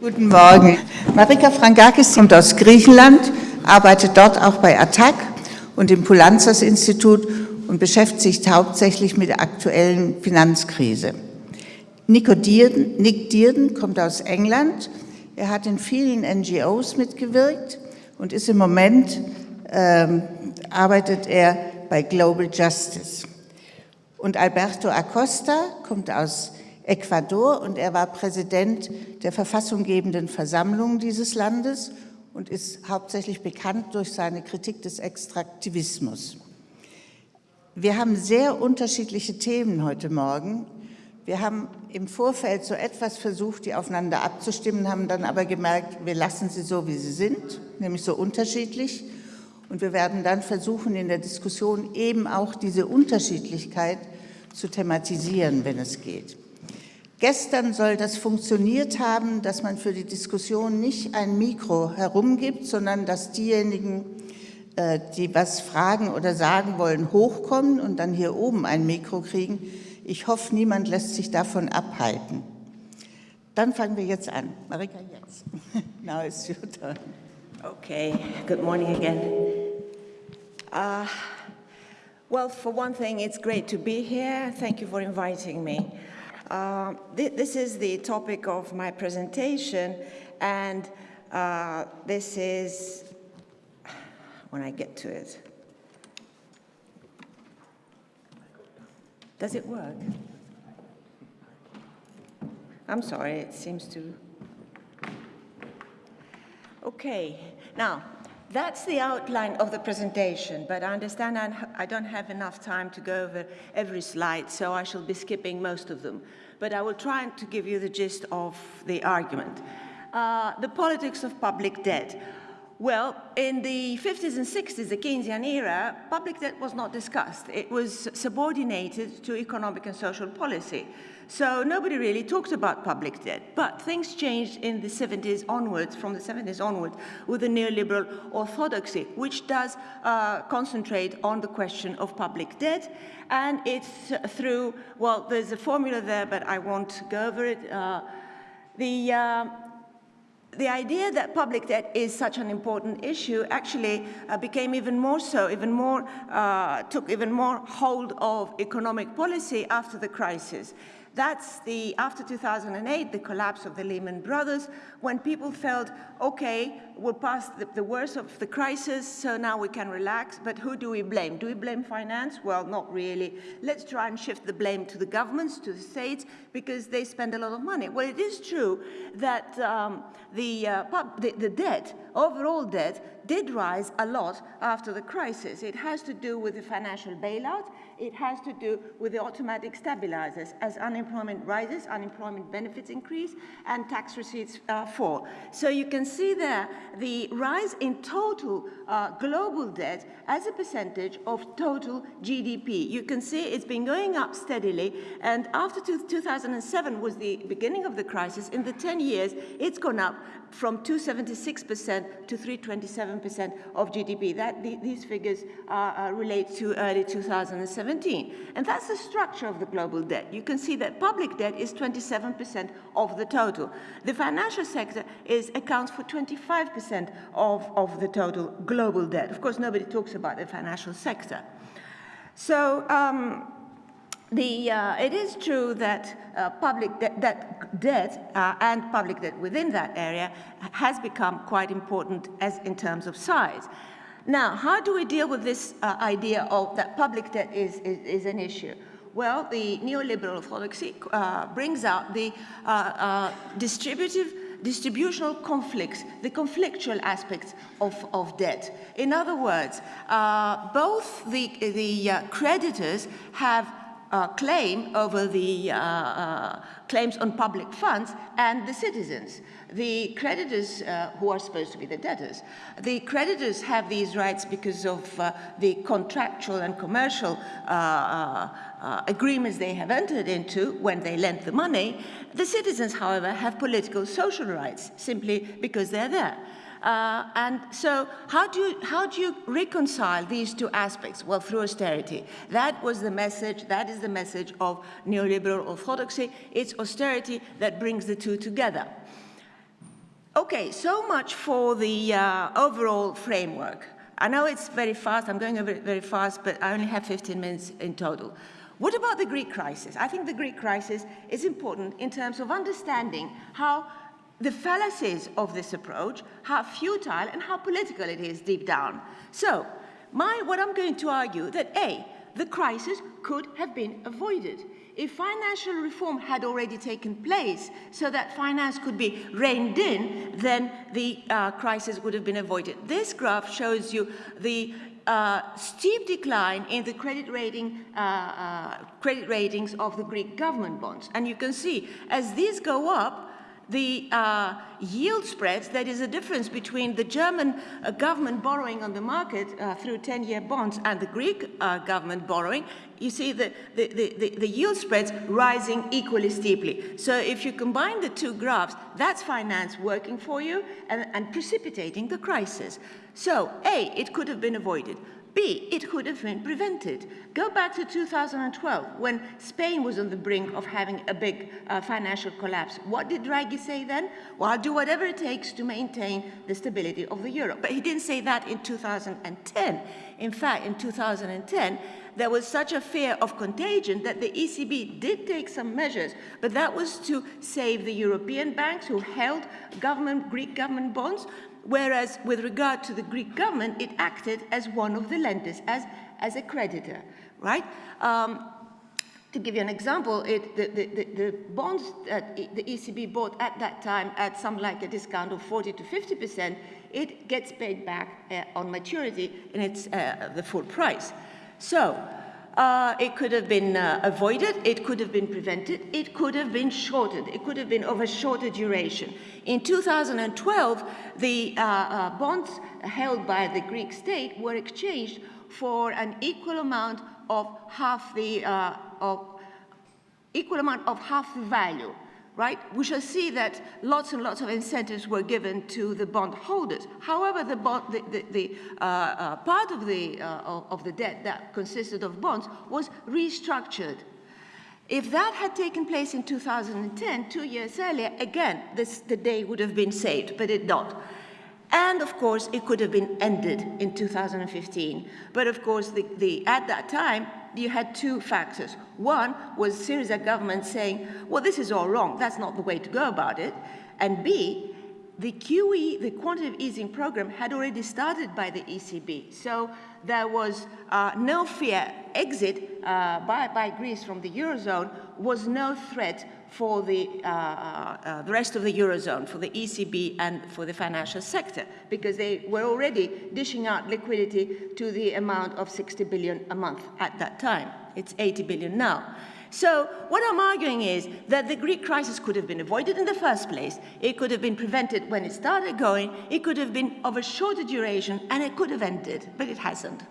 Guten Morgen. Marika Frankakis kommt aus Griechenland, arbeitet dort auch bei ATTAC und im Poulanzas-Institut und beschäftigt sich hauptsächlich mit der aktuellen Finanzkrise. Nico Dierden, Nick Dierden kommt aus England. Er hat in vielen NGOs mitgewirkt und ist im Moment, ähm, arbeitet er bei Global Justice. Und Alberto Acosta kommt aus Ecuador und er war Präsident der verfassunggebenden Versammlung dieses Landes und ist hauptsächlich bekannt durch seine Kritik des Extraktivismus. Wir haben sehr unterschiedliche Themen heute Morgen. Wir haben im Vorfeld so etwas versucht, die aufeinander abzustimmen, haben dann aber gemerkt, wir lassen sie so, wie sie sind, nämlich so unterschiedlich. Und wir werden dann versuchen, in der Diskussion eben auch diese Unterschiedlichkeit zu thematisieren, wenn es geht. Gestern soll das funktioniert haben, dass man für die Diskussion nicht ein Mikro herumgibt, sondern dass diejenigen, äh, die was fragen oder sagen wollen, hochkommen und dann hier oben ein Mikro kriegen. Ich hoffe, niemand lässt sich davon abhalten. Dann fangen wir jetzt an. Marika, jetzt. Now it's your turn. Okay, good morning again. Uh, well, for one thing, it's great to be here. Thank you for inviting me. Uh, th this is the topic of my presentation, and uh, this is, when I get to it, does it work? I'm sorry, it seems to, okay. Now, that's the outline of the presentation, but I understand I don't have enough time to go over every slide, so I shall be skipping most of them. But I will try to give you the gist of the argument. Uh, the politics of public debt. Well, in the 50s and 60s, the Keynesian era, public debt was not discussed. It was subordinated to economic and social policy. So nobody really talked about public debt. But things changed in the 70s onwards, from the 70s onwards, with the neoliberal orthodoxy, which does uh, concentrate on the question of public debt. And it's through, well, there's a formula there, but I won't go over it. Uh, the, uh, the idea that public debt is such an important issue actually uh, became even more so, even more, uh, took even more hold of economic policy after the crisis. That's the, after 2008, the collapse of the Lehman Brothers, when people felt, okay, we're past the, the, worst of the crisis, so now we can relax, but who do we blame? Do we blame finance? Well, not really. Let's try and shift the blame to the governments, to the states, because they spend a lot of money. Well, it is true that um, the, uh, the, the debt, overall debt, did rise a lot after the crisis. It has to do with the financial bailout, it has to do with the automatic stabilizers. As unemployment rises, unemployment benefits increase, and tax receipts uh, fall. So you can see there the rise in total uh, global debt as a percentage of total GDP. You can see it's been going up steadily, and after 2007 was the beginning of the crisis, in the 10 years, it's gone up from 276% to 327% of GDP. That, the, these figures uh, relate to early 2017. And that's the structure of the global debt. You can see that public debt is 27% of the total. The financial sector is, accounts for 25% of, of the total global debt. Of course, nobody talks about the financial sector. So, um, the, uh, it is true that uh, public de that debt uh, and public debt within that area has become quite important as in terms of size. Now, how do we deal with this uh, idea of that public debt is, is, is, an issue? Well, the neoliberal orthodoxy uh, brings out the uh, distributive distributional conflicts, the conflictual aspects of, of debt. In other words, uh, both the, the uh, creditors have uh, claim over the uh, uh, claims on public funds and the citizens. The creditors, uh, who are supposed to be the debtors, the creditors have these rights because of uh, the contractual and commercial agreements they have entered into when they lent the money. The citizens, however, have political social rights simply because they're there. Uh, and so how do, you, how do you reconcile these two aspects? Well, through austerity. That was the message, that is the message of neoliberal orthodoxy. It's austerity that brings the two together. Okay, so much for the uh, overall framework. I know it's very fast, I'm going over it very fast, but I only have 15 minutes in total. What about the Greek crisis? I think the Greek crisis is important in terms of understanding how the fallacies of this approach, how futile and how political it is deep down. So, my, what I'm going to argue that A, the crisis could have been avoided. If financial reform had already taken place so that finance could be reined in, then the uh, crisis would have been avoided. This graph shows you the uh, steep decline in the credit rating, uh, uh, credit ratings of the Greek government bonds. And you can see, as these go up, the uh, yield spreads, that is the difference between the German uh, government borrowing on the market uh, through 10-year bonds and the Greek uh, government borrowing, you see the, the, the, the, yield spreads rising equally steeply. So if you combine the two graphs, that's finance working for you and, and precipitating the crisis. So A, it could have been avoided. B, it could have been prevented. Go back to 2012 when Spain was on the brink of having a big uh, financial collapse. What did Draghi say then? Well, I'll do whatever it takes to maintain the stability of the euro. But he didn't say that in 2010. In fact, in 2010, there was such a fear of contagion that the ECB did take some measures, but that was to save the European banks who held government, Greek government bonds, whereas with regard to the Greek government, it acted as one of the lenders, as, as a creditor, right? Um, to give you an example, it, the, the, the, bonds that the ECB bought at that time at some like a discount of 40 to 50%, it gets paid back uh, on maturity and it's uh, the full price. So uh, it could have been uh, avoided, it could have been prevented, it could have been shortened, it could have been of a shorter duration. In 2012, the uh, uh, bonds held by the Greek state were exchanged for an equal amount of half the, uh, of, equal amount of half the value right? We shall see that lots and lots of incentives were given to the bondholders. However, the, bond, the, the, the uh, uh, part of the, uh, of the debt that consisted of bonds was restructured. If that had taken place in 2010, two years earlier, again, this, the day would have been saved, but it not. And of course, it could have been ended in 2015. But of course, the, the, at that time, you had two factors. One was Syriza government saying, well, this is all wrong. That's not the way to go about it. And B, the QE, the quantitative easing program, had already started by the ECB. So there was uh, no fear. Exit uh, by, by Greece from the Eurozone was no threat for the, uh, uh, the rest of the Eurozone, for the ECB and for the financial sector, because they were already dishing out liquidity to the amount of 60 billion a month at that time. It's 80 billion now. So what I'm arguing is that the Greek crisis could have been avoided in the first place. It could have been prevented when it started going. It could have been of a shorter duration, and it could have ended, but it hasn't.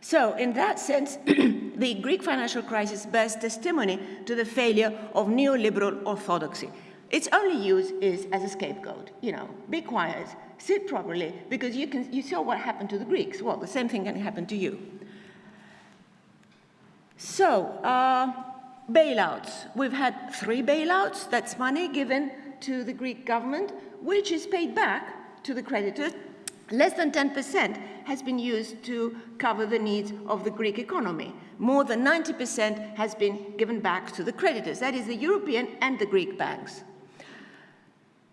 So in that sense, the Greek financial crisis bears testimony to the failure of neoliberal orthodoxy. Its only use is as a scapegoat. You know, be quiet, sit properly, because you, can, you saw what happened to the Greeks. Well, the same thing can happen to you. So, uh, bailouts. We've had three bailouts. That's money given to the Greek government, which is paid back to the creditors Less than 10% has been used to cover the needs of the Greek economy. More than 90% has been given back to the creditors, that is the European and the Greek banks.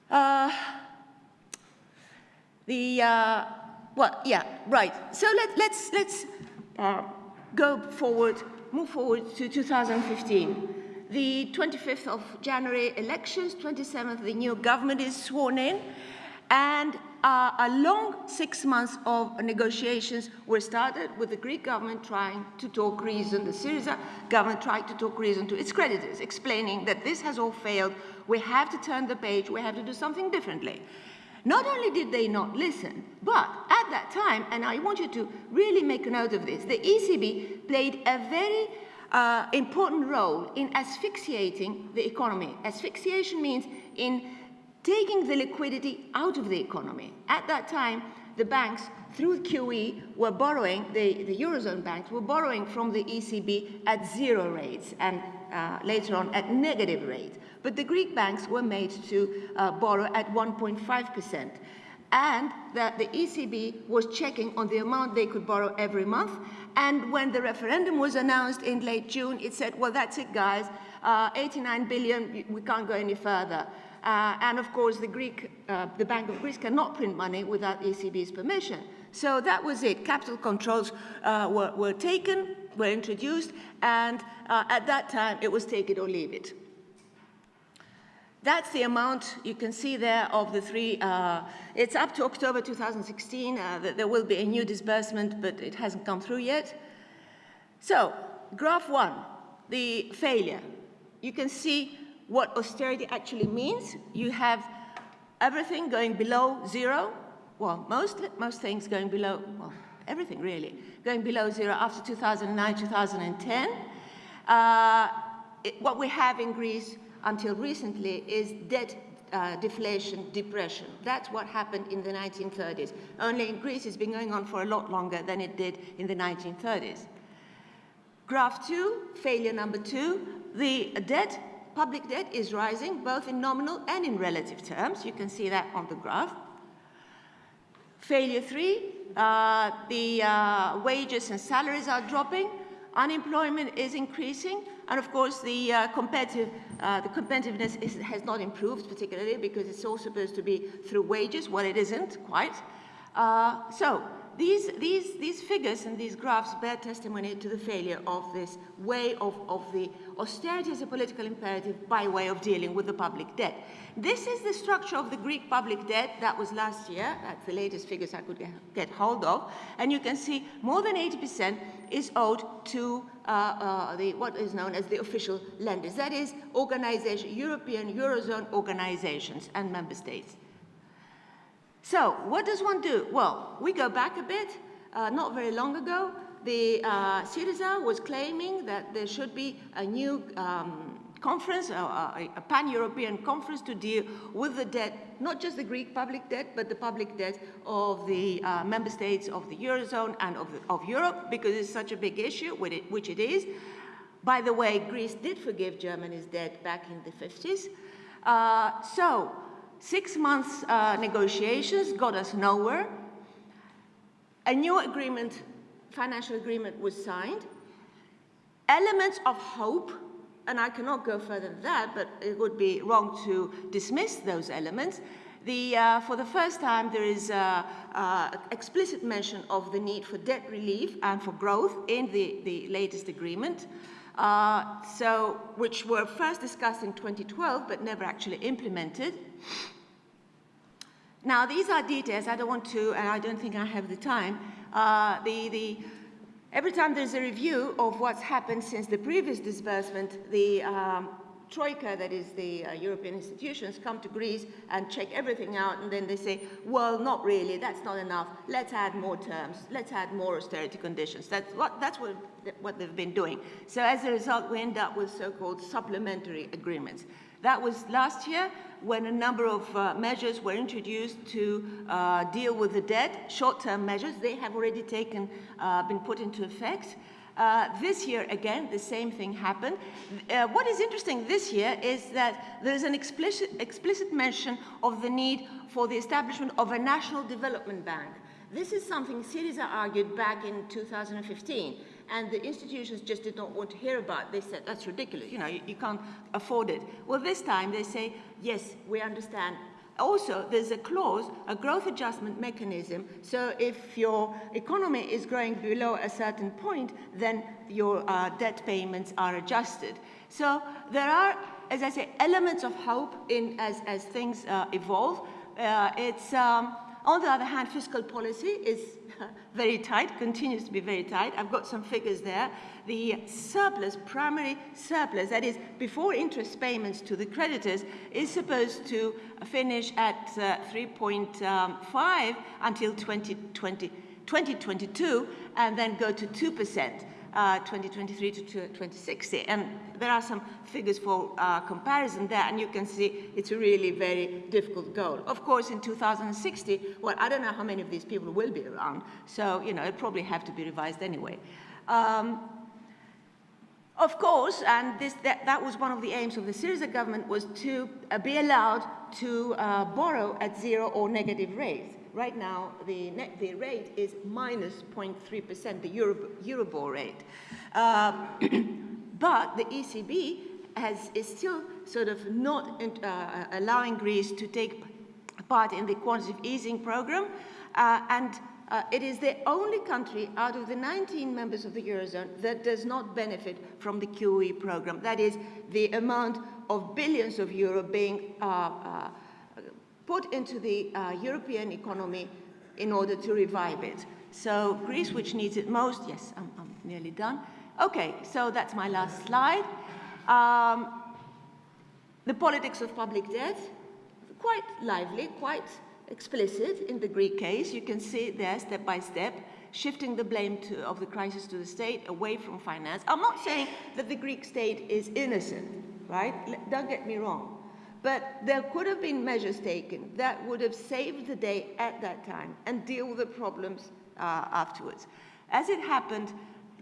Uh, the, uh, well, yeah, right. So let, let's, let's uh, go forward, move forward to 2015. The 25th of January elections, 27th the new government is sworn in, and uh, a long six months of negotiations were started with the Greek government trying to talk reason, the Syriza government tried to talk reason to its creditors, explaining that this has all failed, we have to turn the page, we have to do something differently. Not only did they not listen, but at that time, and I want you to really make a note of this, the ECB played a very uh, important role in asphyxiating the economy. Asphyxiation means in taking the liquidity out of the economy. At that time, the banks through QE, were borrowing, the, the Eurozone banks were borrowing from the ECB at zero rates and uh, later on at negative rates. But the Greek banks were made to uh, borrow at 1.5%. And that the ECB was checking on the amount they could borrow every month. And when the referendum was announced in late June, it said, well, that's it, guys. Uh, 89 billion, we can't go any further. Uh, and of course, the, Greek, uh, the Bank of Greece cannot print money without ECB's permission. So that was it. Capital controls uh, were, were, taken, were introduced, and uh, at that time, it was take it or leave it. That's the amount you can see there of the three. Uh, it's up to October 2016. Uh, there will be a new disbursement, but it hasn't come through yet. So, graph one, the failure. You can see what austerity actually means. You have everything going below zero. Well, most, most things going below, well, everything really, going below zero after 2009, 2010. Uh, it, what we have in Greece until recently is debt uh, deflation, depression. That's what happened in the 1930s. Only in Greece it's been going on for a lot longer than it did in the 1930s. Graph two, failure number two, the debt, public debt is rising both in nominal and in relative terms. You can see that on the graph. Failure three, uh, the uh, wages and salaries are dropping, unemployment is increasing, and of course, the, uh, competitive, uh, the competitiveness is, has not improved particularly because it's all supposed to be through wages. Well, it isn't quite. Uh, so these, these, these figures and these graphs bear testimony to the failure of this way of, of the austerity as a political imperative by way of dealing with the public debt. This is the structure of the Greek public debt that was last year. That's the latest figures I could get hold of. And you can see more than 80% is owed to uh, uh, the, what is known as the official lenders. That is organization, European Eurozone organizations and member states. So what does one do? Well, we go back a bit. Uh, not very long ago, the uh, Syriza was claiming that there should be a new um, conference, a, a pan-European conference to deal with the debt, not just the Greek public debt, but the public debt of the uh, member states of the Eurozone and of, the, of Europe, because it's such a big issue, which it is. By the way, Greece did forgive Germany's debt back in the 50s. Uh, so Six months uh, negotiations got us nowhere. A new agreement, financial agreement was signed. Elements of hope, and I cannot go further than that, but it would be wrong to dismiss those elements. The, uh, for the first time, there is uh, uh, explicit mention of the need for debt relief and for growth in the, the latest agreement. Uh, so, which were first discussed in 2012 but never actually implemented. Now, these are details. I don't want to, and I don't think I have the time. Uh, the, the, every time there's a review of what's happened since the previous disbursement, the um, Troika, that is the uh, European institutions, come to Greece and check everything out, and then they say, well, not really, that's not enough, let's add more terms, let's add more austerity conditions. That's what, that's what, what they've been doing. So as a result, we end up with so-called supplementary agreements. That was last year when a number of uh, measures were introduced to uh, deal with the debt, short-term measures. They have already taken, uh, been put into effect. Uh, this year, again, the same thing happened. Uh, what is interesting this year is that there is an explicit, explicit mention of the need for the establishment of a national development bank. This is something Syriza argued back in 2015 and the institutions just did not want to hear about it. They said, that's ridiculous, you know, you, you, can't afford it. Well, this time they say, yes, we understand, also, there's a clause, a growth adjustment mechanism. So if your economy is growing below a certain point, then your uh, debt payments are adjusted. So there are, as I say, elements of hope in as, as things uh, evolve. Uh, it's, um, on the other hand, fiscal policy is very tight, continues to be very tight. I've got some figures there. The surplus, primary surplus, that is before interest payments to the creditors, is supposed to finish at uh, 3.5 until 2020, 2022 and then go to 2%. Uh, uh, 2023 to 2060. And there are some figures for uh, comparison there, and you can see it's a really very difficult goal. Of course, in 2060, well, I don't know how many of these people will be around, so, you know, it probably have to be revised anyway. Um, of course, and this, that, that, was one of the aims of the Syriza government, was to uh, be allowed to uh, borrow at zero or negative rates. Right now, the, net, the rate is minus 0.3%, the Euro, Euribor rate. Uh, but the ECB has, is still sort of not uh, allowing Greece to take part in the quantitative easing program, uh, and uh, it is the only country out of the 19 members of the Eurozone that does not benefit from the QE program. That is the amount of billions of euro being uh, uh, put into the uh, European economy in order to revive it. So Greece, which needs it most, yes, I'm, I'm nearly done. Okay, so that's my last slide. Um, the politics of public debt, quite lively, quite explicit in the Greek case. You can see there step by step, shifting the blame to, of the crisis to the state away from finance. I'm not saying that the Greek state is innocent, right? Don't get me wrong. But there could have been measures taken that would have saved the day at that time and deal with the problems uh, afterwards. As it happened,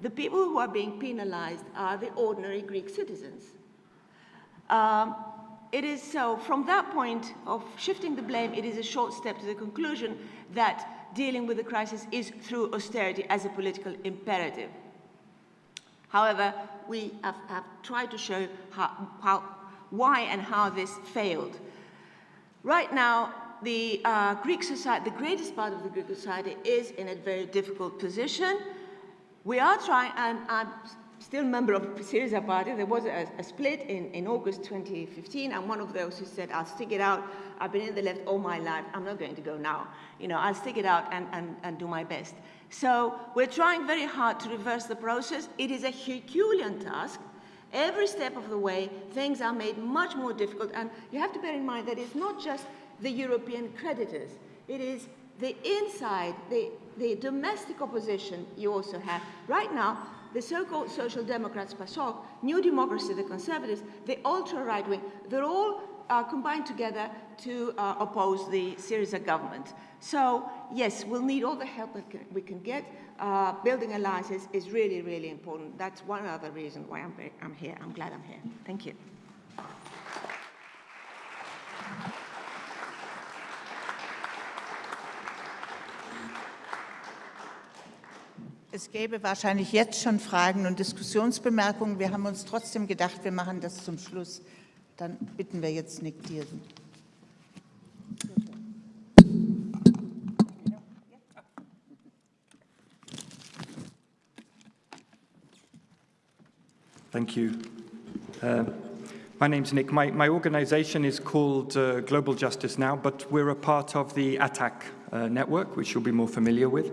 the people who are being penalized are the ordinary Greek citizens. Um, it is so, from that point of shifting the blame, it is a short step to the conclusion that dealing with the crisis is through austerity as a political imperative. However, we have, have tried to show how, how, why and how this failed. Right now, the uh, Greek society, the greatest part of the Greek society is in a very difficult position. We are trying, and I'm still a member of Syriza party. There was a, a, split in, in August 2015. I'm one of those who said, I'll stick it out. I've been in the left all my life. I'm not going to go now. You know, I'll stick it out and, and, and do my best. So we're trying very hard to reverse the process. It is a Herculean task. Every step of the way, things are made much more difficult. And you have to bear in mind that it's not just the European creditors. It is the inside, the, the domestic opposition you also have. Right now, the so-called Social Democrats, PASOK, New Democracy, the Conservatives, the ultra-right wing, they're all uh, combined together to uh, oppose the Syriza government. So, yes, we'll need all the help that we can get. Uh, building alliances is really, really important. That's one other reason why I'm, I'm here. I'm glad I'm here. Thank you. Es gäbe wahrscheinlich jetzt schon Fragen und Diskussionsbemerkungen. Wir haben uns trotzdem gedacht, wir machen das zum Schluss. Dann bitten wir jetzt Nick Diersen. Thank you. Uh, my name's Nick. My, my organization is called uh, Global Justice Now, but we're a part of the ATTAC uh, network, which you'll be more familiar with.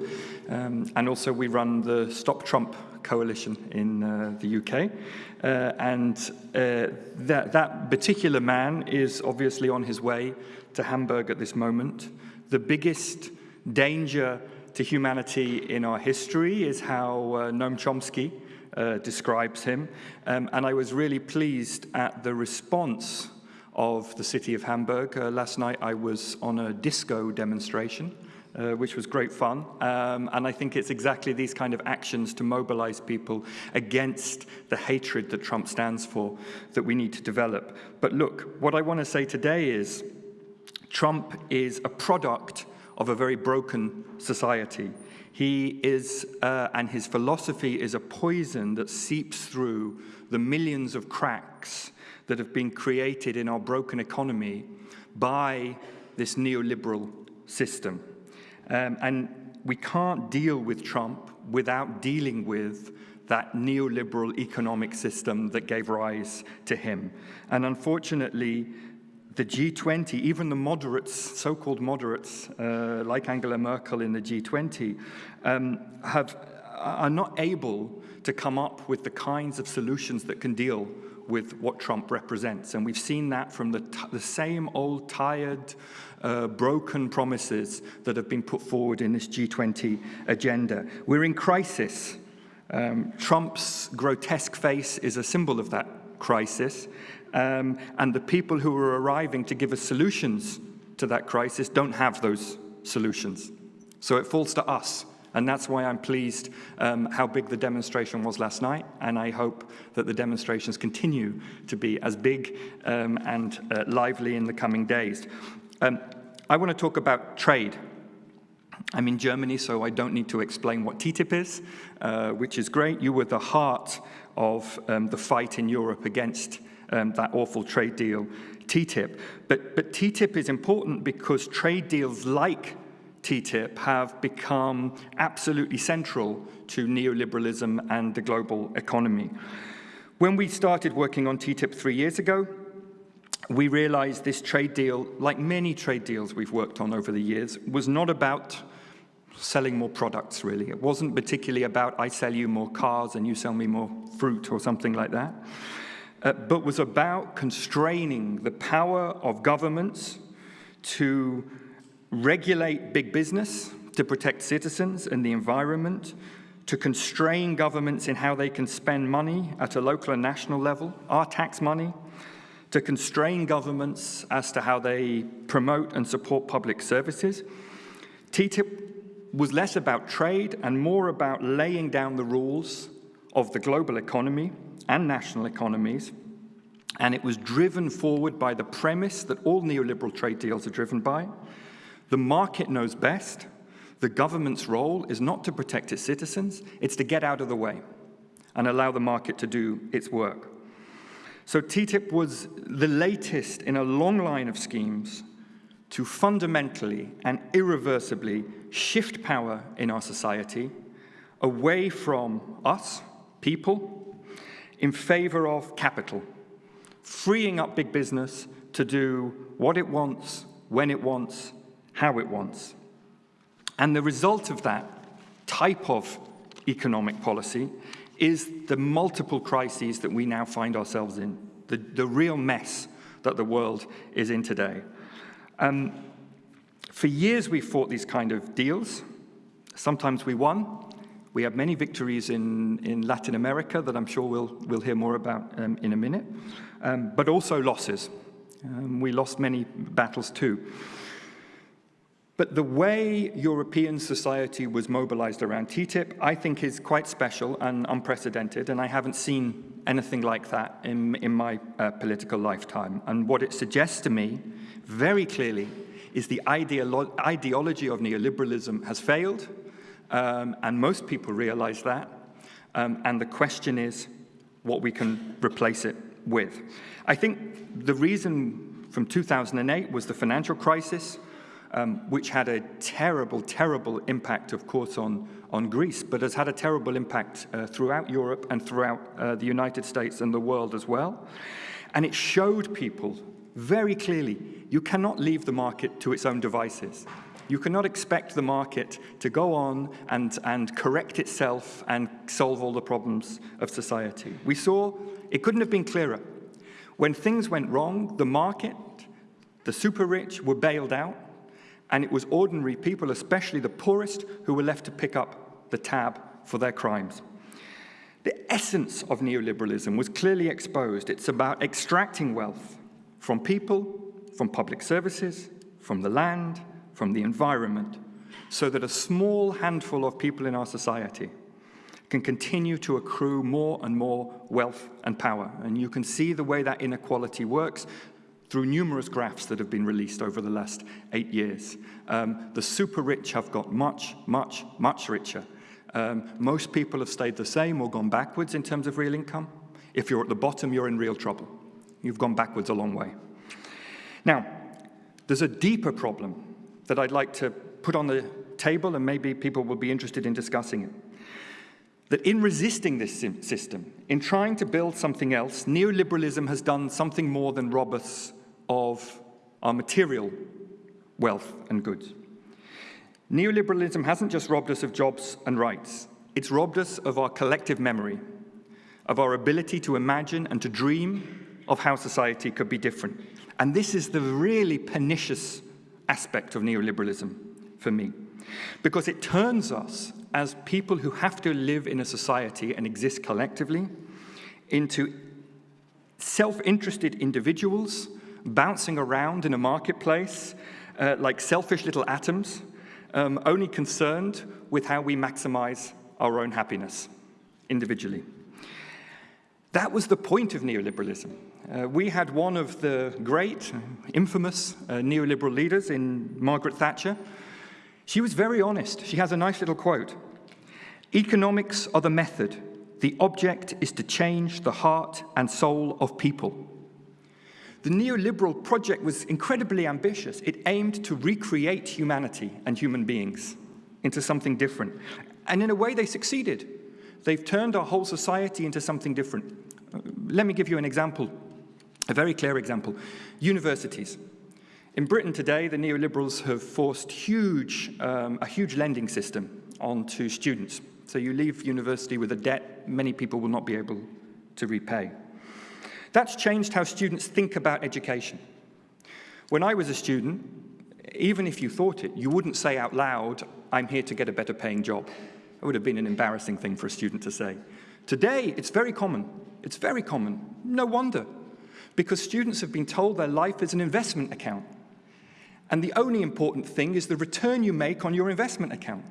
Um, and also we run the Stop Trump coalition in uh, the UK. Uh, and uh, that, that particular man is obviously on his way to Hamburg at this moment. The biggest danger to humanity in our history is how uh, Noam Chomsky uh, describes him. Um, and I was really pleased at the response of the city of Hamburg. Uh, last night I was on a disco demonstration, uh, which was great fun. Um, and I think it's exactly these kind of actions to mobilize people against the hatred that Trump stands for that we need to develop. But look, what I want to say today is Trump is a product of a very broken society. He is, uh, and his philosophy is a poison that seeps through the millions of cracks that have been created in our broken economy by this neoliberal system. Um, and we can't deal with Trump without dealing with that neoliberal economic system that gave rise to him. And unfortunately, the G20, even the moderates, so-called moderates, uh, like Angela Merkel in the G20, um, have, are not able to come up with the kinds of solutions that can deal with what Trump represents. And we've seen that from the, the same old tired, uh, broken promises that have been put forward in this G20 agenda. We're in crisis. Um, Trump's grotesque face is a symbol of that crisis, um, and the people who are arriving to give us solutions to that crisis don't have those solutions. So it falls to us and that's why I'm pleased um, how big the demonstration was last night, and I hope that the demonstrations continue to be as big um, and uh, lively in the coming days. Um, I want to talk about trade. I'm in Germany, so I don't need to explain what TTIP is, uh, which is great. You were the heart of um, the fight in Europe against um, that awful trade deal, TTIP. But, but TTIP is important because trade deals like TTIP have become absolutely central to neoliberalism and the global economy. When we started working on TTIP three years ago, we realized this trade deal, like many trade deals we've worked on over the years, was not about selling more products, really. It wasn't particularly about I sell you more cars and you sell me more fruit or something like that, uh, but was about constraining the power of governments to regulate big business to protect citizens and the environment, to constrain governments in how they can spend money at a local and national level, our tax money, to constrain governments as to how they promote and support public services. TTIP was less about trade and more about laying down the rules of the global economy and national economies, and it was driven forward by the premise that all neoliberal trade deals are driven by, the market knows best. The government's role is not to protect its citizens, it's to get out of the way and allow the market to do its work. So TTIP was the latest in a long line of schemes to fundamentally and irreversibly shift power in our society away from us, people, in favor of capital, freeing up big business to do what it wants, when it wants, how it wants. And the result of that type of economic policy is the multiple crises that we now find ourselves in, the, the real mess that the world is in today. Um, for years we've fought these kind of deals. Sometimes we won. We have many victories in, in Latin America that I'm sure we'll, we'll hear more about um, in a minute, um, but also losses. Um, we lost many battles too. But the way European society was mobilized around TTIP, I think is quite special and unprecedented, and I haven't seen anything like that in, in my uh, political lifetime. And what it suggests to me, very clearly, is the ideolo ideology of neoliberalism has failed, um, and most people realize that. Um, and the question is what we can replace it with. I think the reason from 2008 was the financial crisis, um, which had a terrible, terrible impact, of course, on, on Greece, but has had a terrible impact uh, throughout Europe and throughout uh, the United States and the world as well. And it showed people very clearly, you cannot leave the market to its own devices. You cannot expect the market to go on and, and correct itself and solve all the problems of society. We saw, it couldn't have been clearer. When things went wrong, the market, the super rich were bailed out, and it was ordinary people, especially the poorest, who were left to pick up the tab for their crimes. The essence of neoliberalism was clearly exposed. It's about extracting wealth from people, from public services, from the land, from the environment, so that a small handful of people in our society can continue to accrue more and more wealth and power. And you can see the way that inequality works through numerous graphs that have been released over the last eight years. Um, the super rich have got much, much, much richer. Um, most people have stayed the same or gone backwards in terms of real income. If you're at the bottom, you're in real trouble. You've gone backwards a long way. Now, there's a deeper problem that I'd like to put on the table, and maybe people will be interested in discussing it. That in resisting this system, in trying to build something else, neoliberalism has done something more than rob us of our material wealth and goods. Neoliberalism hasn't just robbed us of jobs and rights, it's robbed us of our collective memory, of our ability to imagine and to dream of how society could be different. And this is the really pernicious aspect of neoliberalism for me, because it turns us as people who have to live in a society and exist collectively into self-interested individuals bouncing around in a marketplace uh, like selfish little atoms, um, only concerned with how we maximize our own happiness individually. That was the point of neoliberalism. Uh, we had one of the great, infamous uh, neoliberal leaders in Margaret Thatcher. She was very honest. She has a nice little quote. Economics are the method. The object is to change the heart and soul of people. The neoliberal project was incredibly ambitious. It aimed to recreate humanity and human beings into something different. And in a way, they succeeded. They've turned our whole society into something different. Uh, let me give you an example, a very clear example. Universities. In Britain today, the neoliberals have forced huge, um, a huge lending system onto students. So you leave university with a debt many people will not be able to repay. That's changed how students think about education. When I was a student, even if you thought it, you wouldn't say out loud, I'm here to get a better paying job. It would have been an embarrassing thing for a student to say. Today, it's very common. It's very common. No wonder. Because students have been told their life is an investment account. And the only important thing is the return you make on your investment account.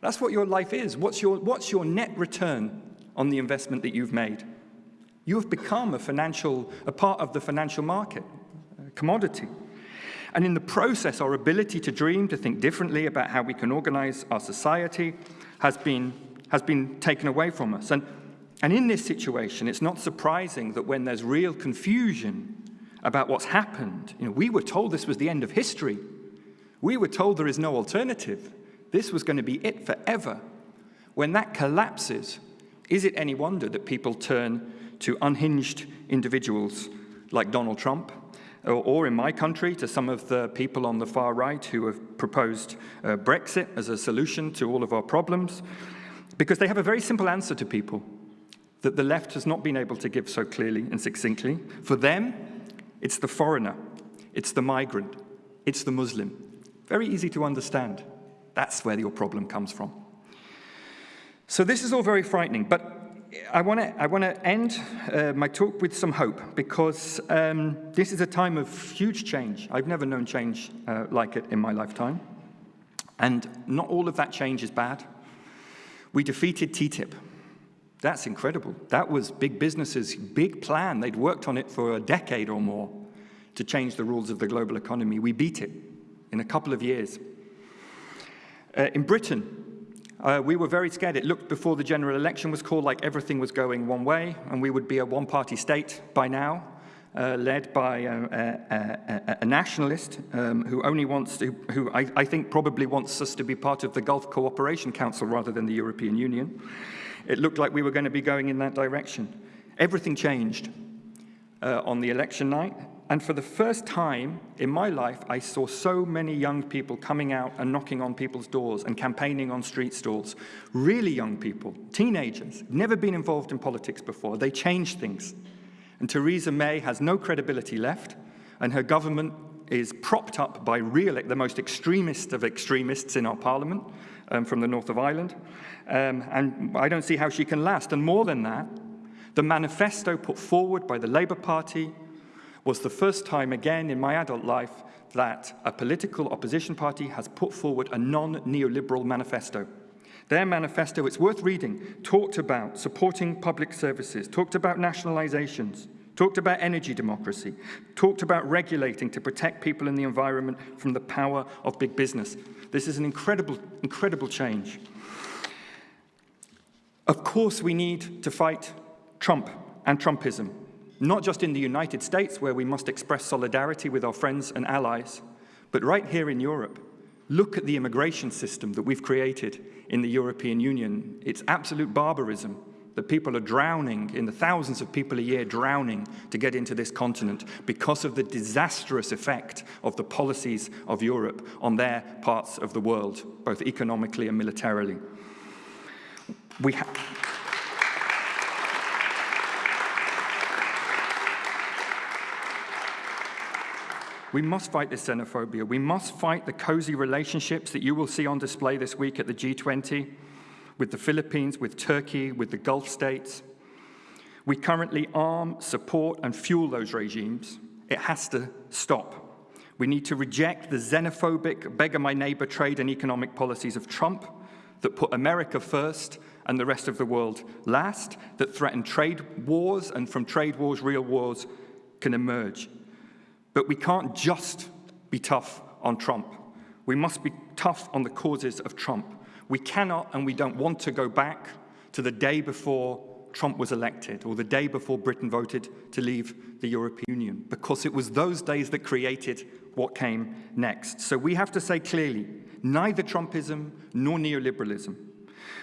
That's what your life is. What's your, what's your net return on the investment that you've made? You have become a financial, a part of the financial market, a commodity. And in the process, our ability to dream, to think differently about how we can organize our society has been, has been taken away from us. And, and in this situation, it's not surprising that when there's real confusion about what's happened, you know, we were told this was the end of history. We were told there is no alternative. This was going to be it forever. When that collapses, is it any wonder that people turn to unhinged individuals like Donald Trump, or, or, in my country, to some of the people on the far right who have proposed uh, Brexit as a solution to all of our problems, because they have a very simple answer to people that the left has not been able to give so clearly and succinctly. For them, it's the foreigner, it's the migrant, it's the Muslim. Very easy to understand. That's where your problem comes from. So this is all very frightening, but I want to I want to end uh, my talk with some hope because um, this is a time of huge change. I've never known change uh, like it in my lifetime, and not all of that change is bad. We defeated TTIP. That's incredible. That was big businesses' big plan. They'd worked on it for a decade or more to change the rules of the global economy. We beat it in a couple of years. Uh, in Britain, uh, we were very scared. It looked before the general election was called like everything was going one way, and we would be a one-party state by now, uh, led by a, a, a, a nationalist um, who only wants to, who I, I, think probably wants us to be part of the Gulf Cooperation Council rather than the European Union. It looked like we were going to be going in that direction. Everything changed uh, on the election night, and for the first time in my life, I saw so many young people coming out and knocking on people's doors and campaigning on street stalls. Really young people, teenagers, never been involved in politics before. They changed things. And Theresa May has no credibility left, and her government is propped up by real, the most extremist of extremists in our parliament um, from the north of Ireland. Um, and I don't see how she can last. And more than that, the manifesto put forward by the Labour Party, was the first time again in my adult life that a political opposition party has put forward a non-neoliberal manifesto. Their manifesto, it's worth reading, talked about supporting public services, talked about nationalizations, talked about energy democracy, talked about regulating to protect people and the environment from the power of big business. This is an incredible, incredible change. Of course, we need to fight Trump and Trumpism not just in the United States, where we must express solidarity with our friends and allies, but right here in Europe. Look at the immigration system that we've created in the European Union. It's absolute barbarism that people are drowning, in the thousands of people a year drowning to get into this continent because of the disastrous effect of the policies of Europe on their parts of the world, both economically and militarily. We We must fight this xenophobia. We must fight the cozy relationships that you will see on display this week at the G20. with the Philippines, with Turkey, with the Gulf states. We currently arm, support, and fuel those regimes. It has to stop. We need to reject the xenophobic, beggar my neighbor trade and economic policies of Trump that put America first and the rest of the world last, that threaten trade wars, and from trade wars, real wars can emerge. But we can't just be tough on Trump. We must be tough on the causes of Trump. We cannot and we don't want to go back to the day before Trump was elected or the day before Britain voted to leave the European Union because it was those days that created what came next. So we have to say clearly, neither Trumpism nor neoliberalism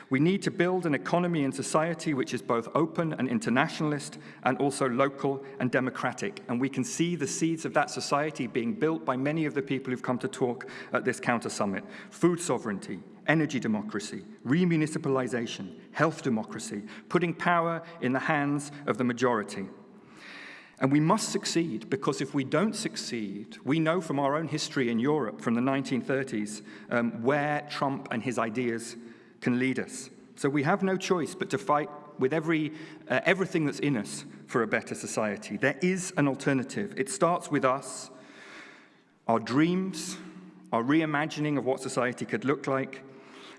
we need to build an economy and society which is both open and internationalist and also local and democratic. And we can see the seeds of that society being built by many of the people who've come to talk at this counter summit. Food sovereignty, energy democracy, remunicipalization, health democracy, putting power in the hands of the majority. And we must succeed because if we don't succeed, we know from our own history in Europe from the 1930s um, where Trump and his ideas can lead us. So we have no choice but to fight with every, uh, everything that's in us for a better society. There is an alternative. It starts with us, our dreams, our reimagining of what society could look like,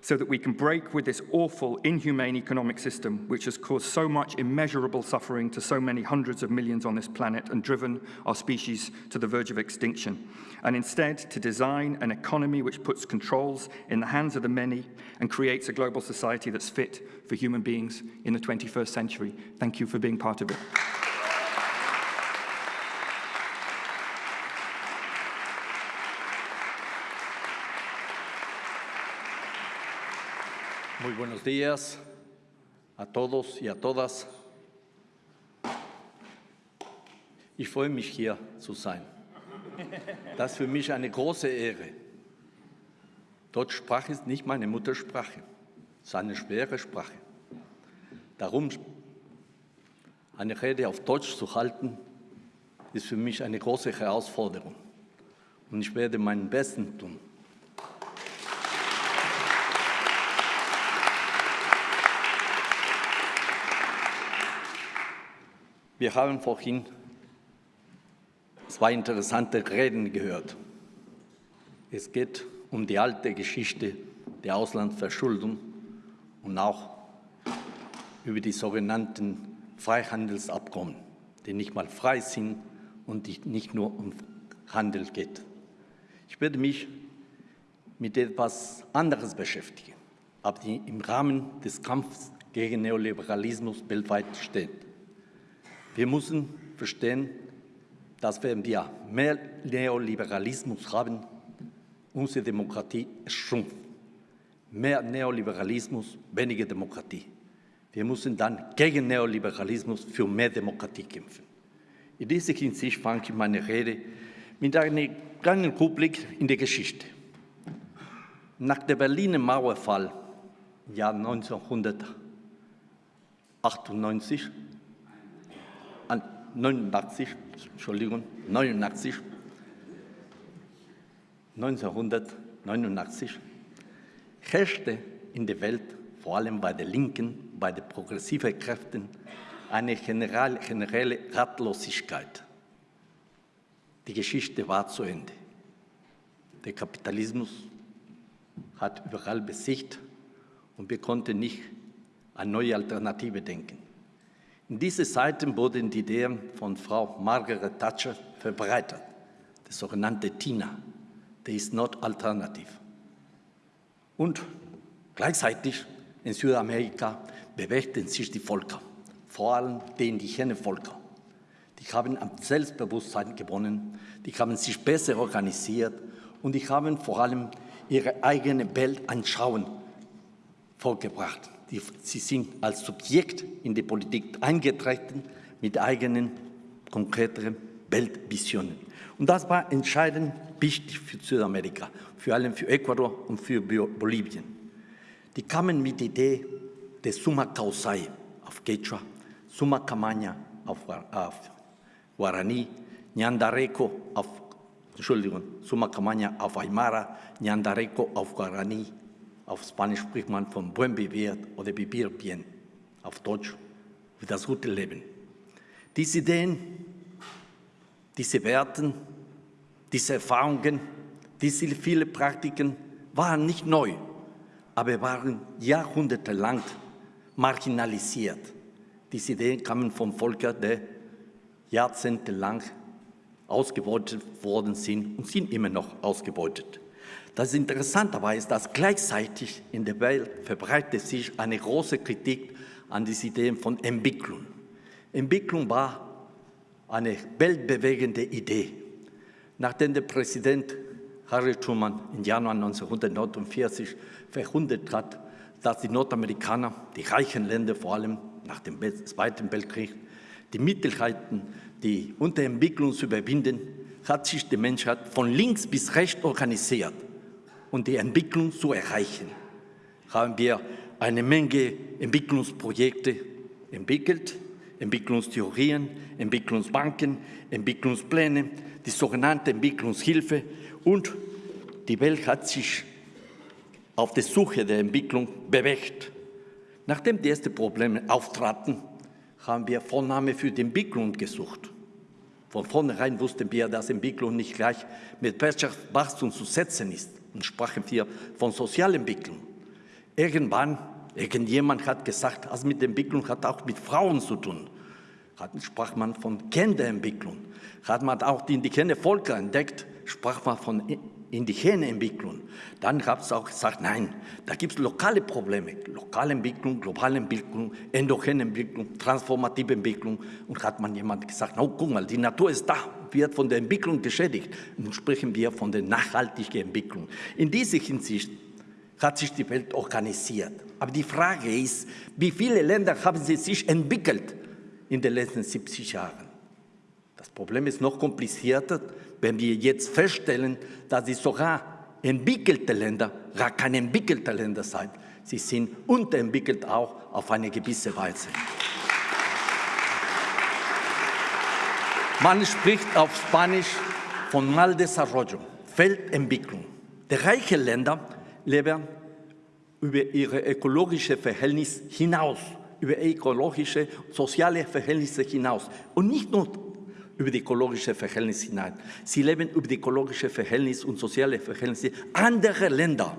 so that we can break with this awful, inhumane economic system which has caused so much immeasurable suffering to so many hundreds of millions on this planet and driven our species to the verge of extinction. And instead, to design an economy which puts controls in the hands of the many and creates a global society that's fit for human beings in the 21st century. Thank you for being part of it. Muy buenos días a todos y a todas. Ich freue mich hier zu sein. Das ist für mich eine große Ehre. Deutschsprache ist nicht meine Muttersprache, es ist eine schwere Sprache. Darum eine Rede auf Deutsch zu halten, ist für mich eine große Herausforderung. Und ich werde meinen Besten tun. Wir haben vorhin zwei interessante Reden gehört. Es geht um die alte Geschichte der Auslandsverschuldung und auch über die sogenannten Freihandelsabkommen, die nicht mal frei sind und nicht nur um Handel geht. Ich werde mich mit etwas anderes beschäftigen, aber die im Rahmen des Kampfes gegen Neoliberalismus weltweit steht. Wir müssen verstehen, dass wenn wir mehr Neoliberalismus haben, unsere Demokratie schrumpft. Mehr Neoliberalismus, weniger Demokratie. Wir müssen dann gegen Neoliberalismus für mehr Demokratie kämpfen. In dieser Hinsicht fange ich meine Rede mit einem kleinen Rückblick in die Geschichte. Nach dem Berliner Mauerfall im Jahr 1998 89, Entschuldigung, 89, 1989 herrschte in der Welt, vor allem bei den Linken, bei den progressiven Kräften, eine generelle, generelle Ratlosigkeit. Die Geschichte war zu Ende. Der Kapitalismus hat überall besiegt und wir konnten nicht an neue Alternative denken. In diesen Zeiten wurden die Ideen von Frau Margaret Thatcher verbreitet, die sogenannte TINA, der ist not alternative. Und gleichzeitig in Südamerika bewegten sich die Völker, vor allem die indigenen Völker. Die haben am Selbstbewusstsein gewonnen, die haben sich besser organisiert und die haben vor allem ihre eigene Weltanschauung vorgebracht. Die, sie sind als Subjekt in die Politik eingetreten mit eigenen konkreten Weltvisionen. Und das war entscheidend wichtig für Südamerika, vor allem für Ecuador und für Bolivien. Die kamen mit der Idee des Summa Causai auf Quechua, Summa Camaña auf, auf Guarani, Nyandareco auf, Entschuldigung, Summa Camaña auf Aymara, Nyandareco auf Guarani Auf Spanisch spricht man von Buen Vivir oder Vivir Bien, auf Deutsch für das gute Leben. Diese Ideen, diese Werten, diese Erfahrungen, diese vielen Praktiken waren nicht neu, aber waren jahrhundertelang marginalisiert. Diese Ideen kamen vom Volk, der jahrzehntelang ausgebeutet worden sind und sind immer noch ausgebeutet. Das Interessante dabei ist, dass gleichzeitig in der Welt verbreitet sich eine große Kritik an diese Ideen von Entwicklung. Entwicklung war eine weltbewegende Idee. Nachdem der Präsident Harry Truman im Januar 1949 verkündet hat, dass die Nordamerikaner, die reichen Länder vor allem nach dem Zweiten Weltkrieg, die Mittel hatten, die Unterentwicklung zu überwinden, hat sich die Menschheit von links bis rechts organisiert, um die Entwicklung zu erreichen. Haben wir eine Menge Entwicklungsprojekte entwickelt, Entwicklungstheorien, Entwicklungsbanken, Entwicklungspläne, die sogenannte Entwicklungshilfe und die Welt hat sich auf der Suche der Entwicklung bewegt. Nachdem die ersten Probleme auftraten, haben wir Vorname für die Entwicklung gesucht. Von vornherein wussten wir, dass Entwicklung nicht gleich mit Wirtschaftswachstum zu setzen ist und sprachen wir von Sozialentwicklung. Irgendwann, irgendjemand hat gesagt, das mit Entwicklung hat auch mit Frauen zu tun. Hat, sprach man von Kinderentwicklung. Hat man auch die indigene Völker entdeckt, sprach man von indigene Entwicklung. Dann gab es auch gesagt, nein, da gibt es lokale Probleme. Lokale Entwicklung, globale Entwicklung, endogene Entwicklung, transformative Entwicklung. Und hat man jemand gesagt, oh, guck mal, die Natur ist da, wird von der Entwicklung geschädigt. Nun sprechen wir von der nachhaltigen Entwicklung. In dieser Hinsicht hat sich die Welt organisiert. Aber die Frage ist, wie viele Länder haben sie sich entwickelt in den letzten 70 Jahren? Das Problem ist noch komplizierter, wenn wir jetzt feststellen, dass sie sogar entwickelte Länder gar keine entwickelte Länder sind. Sie sind unterentwickelt auch auf eine gewisse Weise. Man spricht auf Spanisch von Mal Desarrollo, Feldentwicklung. Die reichen Länder leben über ihre ökologische Verhältnisse hinaus, über ökologische, soziale Verhältnisse hinaus. Und nicht nur über die ökologische Verhältnisse hinein. Sie leben über die ökologische Verhältnisse und soziale Verhältnisse anderer Länder.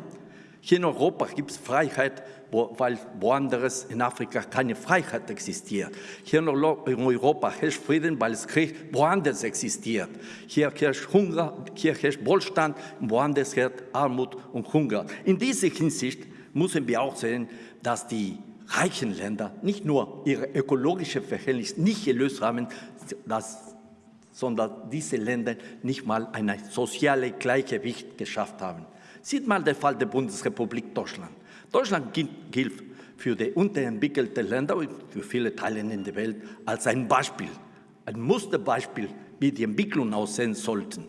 Hier in Europa gibt es Freiheit, wo, weil woanders in Afrika keine Freiheit existiert. Hier in Europa herrscht Frieden, weil es Krieg woanders existiert. Hier herrscht Hunger, hier herrscht Wohlstand, woanders herrscht Armut und Hunger. In dieser Hinsicht müssen wir auch sehen, dass die reichen Länder nicht nur ihre ökologische Verhältnisse nicht gelöst haben, dass sondern diese Länder nicht mal ein soziales Gleichgewicht geschafft haben. Sieht mal der Fall der Bundesrepublik Deutschland. Deutschland gilt für die unterentwickelten Länder und für viele Teile in der Welt als ein Beispiel, ein Musterbeispiel, wie die Entwicklung aussehen sollten.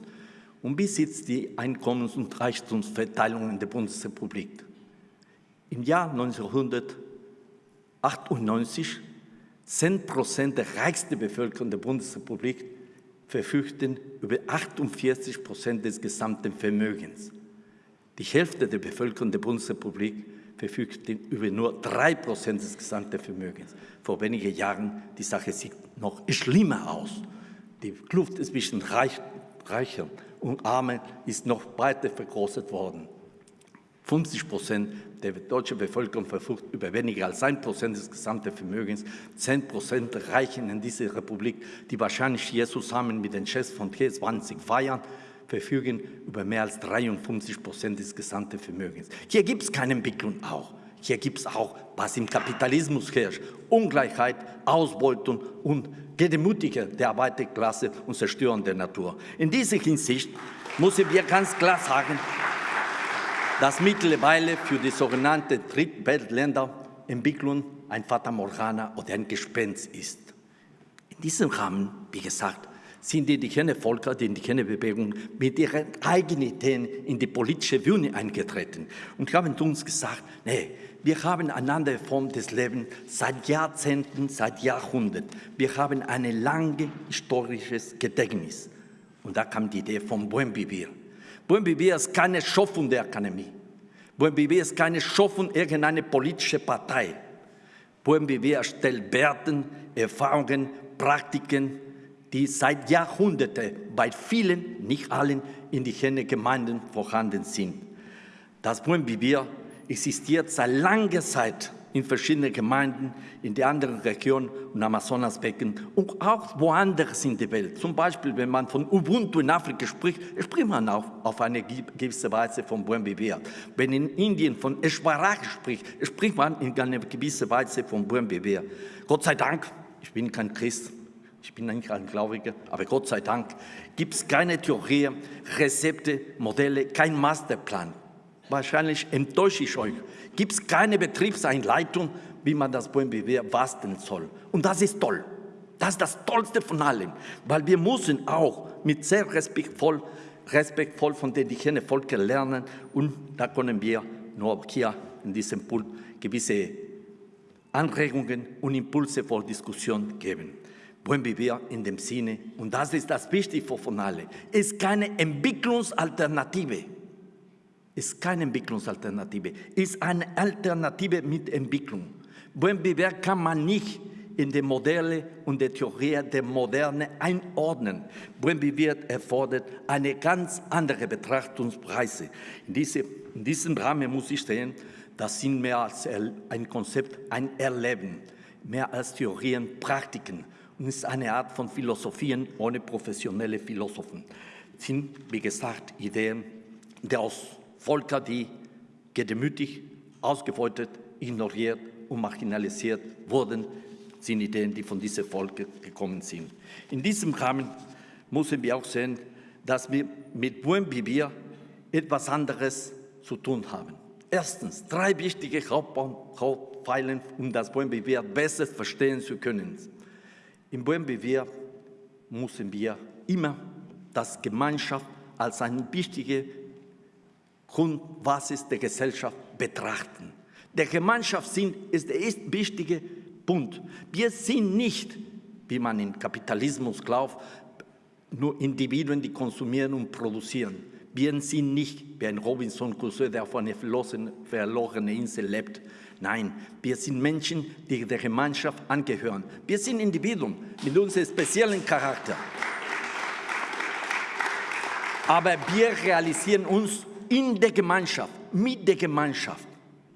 Und wie sieht die Einkommens- und Reichtumsverteilung in der Bundesrepublik? Im Jahr 1998 10 Prozent der reichsten Bevölkerung der Bundesrepublik verfügten über 48 Prozent des gesamten Vermögens. Die Hälfte der Bevölkerung der Bundesrepublik verfügte über nur drei Prozent des gesamten Vermögens. Vor wenigen Jahren, die Sache sieht noch schlimmer aus. Die Kluft zwischen Reich, Reichen und Armen ist noch weiter vergrößert worden. 50 Prozent der deutschen Bevölkerung verfügt über weniger als ein Prozent des gesamten Vermögens. Zehn Prozent reichen in dieser Republik, die wahrscheinlich hier zusammen mit den Chefs von G20 feiern, verfügen über mehr als 53 Prozent des gesamten Vermögens. Hier gibt es keine Entwicklung auch. Hier gibt es auch, was im Kapitalismus herrscht, Ungleichheit, Ausbeutung und Gedemütiger der Arbeiterklasse und Zerstören der Natur. In dieser Hinsicht müssen wir ganz klar sagen, dass mittlerweile für die sogenannte Drittweltländer Entwicklung ein Fata Morgana oder ein Gespenst ist. In diesem Rahmen, wie gesagt, sind die indigene Völker, die indigene Bewegung mit ihren eigenen Ideen in die politische Bühne eingetreten und haben uns gesagt, nee, wir haben eine andere Form des Lebens seit Jahrzehnten, seit Jahrhunderten. Wir haben ein langes historisches Gedächtnis. Und da kam die Idee vom Buen Vivir. Buen Vivir ist keine Schaffung der Akademie. Buen Vivir ist keine Schaffung irgendeine politische Partei. Buen Vivir stellt Werten, Erfahrungen, Praktiken, die seit Jahrhunderten bei vielen, nicht allen, indigenen Gemeinden vorhanden sind. Das Buen Vivir existiert seit langer Zeit in verschiedenen Gemeinden, in den anderen Regionen und Amazonasbecken und auch woanders in der Welt. Zum Beispiel, wenn man von Ubuntu in Afrika spricht, spricht man auch auf eine gewisse Weise von Buen Vivir. Wenn in Indien von Eshwaraj spricht, spricht man in einer gewissen Weise von Buen Vivir. Gott sei Dank, ich bin kein Christ, ich bin nicht ein Gläubiger, aber Gott sei Dank gibt es keine Theorie, Rezepte, Modelle, kein Masterplan. Wahrscheinlich enttäusche ich euch gibt es keine Betriebseinleitung, wie man das BMBW basteln soll. Und das ist toll. Das ist das Tollste von allem, weil wir müssen auch mit sehr respektvoll, respektvoll von den indigenen Völkern lernen und da können wir nur hier in diesem Punkt gewisse Anregungen und Impulse vor Diskussion geben. Buen Vivir in dem Sinne, und das ist das Wichtigste von allen, ist keine Entwicklungsalternative ist keine Entwicklungsalternative, ist eine Alternative mit Entwicklung. Buen Vivir kann man nicht in die Modelle und die Theorie der Moderne einordnen. Buen Vivir erfordert eine ganz andere Betrachtungsweise. In, diese, in diesem Rahmen muss ich sehen, das sind mehr als ein Konzept, ein Erleben, mehr als Theorien, Praktiken ist eine Art von Philosophien ohne professionelle Philosophen. Das sind, wie gesagt, Ideen, die aus Völker, die gedemütigt, ausgebeutet, ignoriert und marginalisiert wurden, sind Ideen, die von diesen Völkern gekommen sind. In diesem Rahmen müssen wir auch sehen, dass wir mit Buen Vivir etwas anderes zu tun haben. Erstens, drei wichtige Hauptpfeilen, um das Buen Vivir besser verstehen zu können. Im Buen Vivir müssen wir immer das Gemeinschaft als eine wichtige Grundbasis der Gesellschaft betrachten. Der Gemeinschaftssinn ist der wichtige Punkt. Wir sind nicht, wie man im Kapitalismus glaubt, nur Individuen, die konsumieren und produzieren. Wir sind nicht wie ein Robinson Crusoe, der auf einer verlorenen Insel lebt. Nein, wir sind Menschen, die der Gemeinschaft angehören. Wir sind Individuen mit unserem speziellen Charakter. Aber wir realisieren uns in der Gemeinschaft, mit der Gemeinschaft.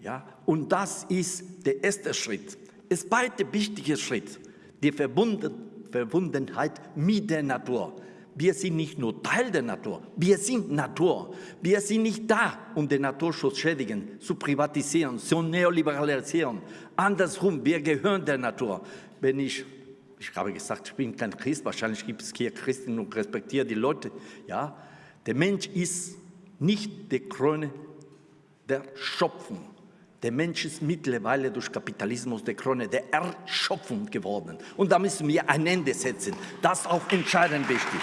Ja? Und das ist der erste Schritt. Der zweite wichtige Schritt, die Verbundenheit mit der Natur. Wir sind nicht nur Teil der Natur, wir sind Natur. Wir sind nicht da, um den Naturschutz schädigen, zu privatisieren, zu neoliberalisieren. Andersrum, wir gehören der Natur. Wenn ich, ich habe gesagt, ich bin kein Christ, wahrscheinlich gibt es hier Christen und respektiere die Leute. Ja, der Mensch ist nicht die Krone der Schöpfung. Der Mensch ist mittlerweile durch Kapitalismus der Krone der Erschöpfung geworden. Und da müssen wir ein Ende setzen. Das ist auch entscheidend wichtig.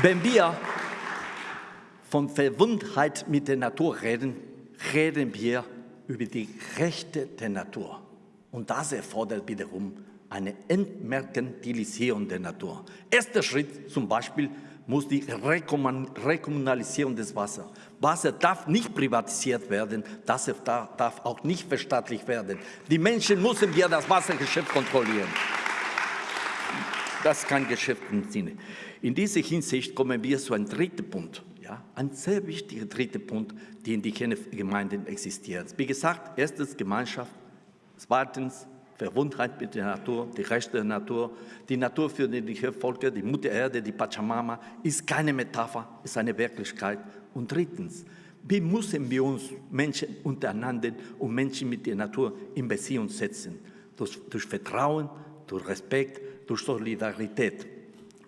Wenn wir von Verwundheit mit der Natur reden, reden wir über die Rechte der Natur. Und das erfordert wiederum eine Entmerkantilisierung der Natur. Erster Schritt zum Beispiel muss die Rekommunalisierung des Wassers. Wasser darf nicht privatisiert werden, das darf auch nicht verstaatlicht werden. Die Menschen müssen wir das Wassergeschäft kontrollieren. Das ist kein Geschäft im Sinne. In dieser Hinsicht kommen wir zu einem dritten Punkt. Ja, ein sehr wichtiger dritter Punkt, die in den Gemeinden existiert. Wie gesagt, erstens Gemeinschaft, zweitens Verwundheit mit der Natur, die Rechte der Natur. Die Natur für die Völker, die Mutter Erde, die Pachamama, ist keine Metapher, ist eine Wirklichkeit. Und drittens, wie müssen wir uns Menschen untereinander und Menschen mit der Natur in Beziehung setzen? Durch, durch Vertrauen, durch Respekt, durch Solidarität.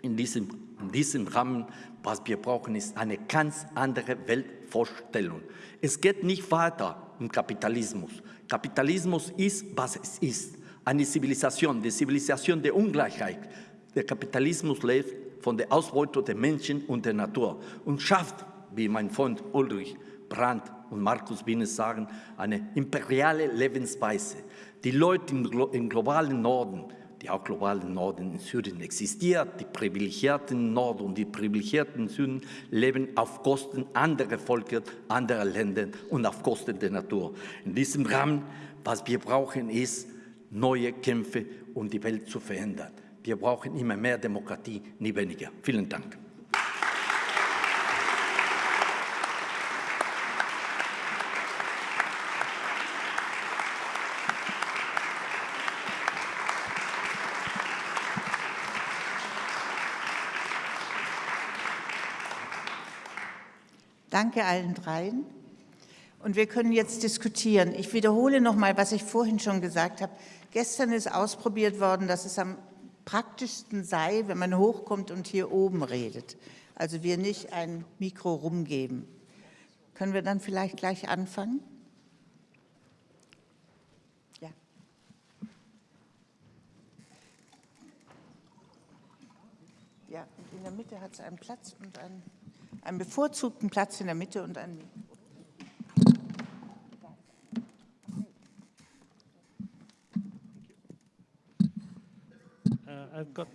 In diesem, in diesem Rahmen, was wir brauchen, ist eine ganz andere Weltvorstellung. Es geht nicht weiter um Kapitalismus. Kapitalismus ist, was es ist eine Zivilisation, die Zivilisation der Ungleichheit. Der Kapitalismus lebt von der Ausbeutung der Menschen und der Natur und schafft, wie mein Freund Ulrich Brandt und Markus Bienes sagen, eine imperiale Lebensweise. Die Leute im, globalen Norden, der auch globalen Norden in Syrien existiert. Die privilegierten im Norden und die privilegierten im Süden leben auf Kosten anderer Völker, anderer Länder und auf Kosten der Natur. In diesem Rahmen, was wir brauchen, ist neue Kämpfe, um die Welt zu verändern. Wir brauchen immer mehr Demokratie, nie weniger. Vielen Dank. Danke allen dreien. Und wir können jetzt diskutieren. Ich wiederhole noch mal, was ich vorhin schon gesagt habe. Gestern ist ausprobiert worden, dass es am praktischsten sei, wenn man hochkommt und hier oben redet. Also wir nicht ein Mikro rumgeben. Können wir dann vielleicht gleich anfangen? Ja. Ja, und in der Mitte hat es einen Platz und einen, einen bevorzugten Platz in der Mitte und einen I've got.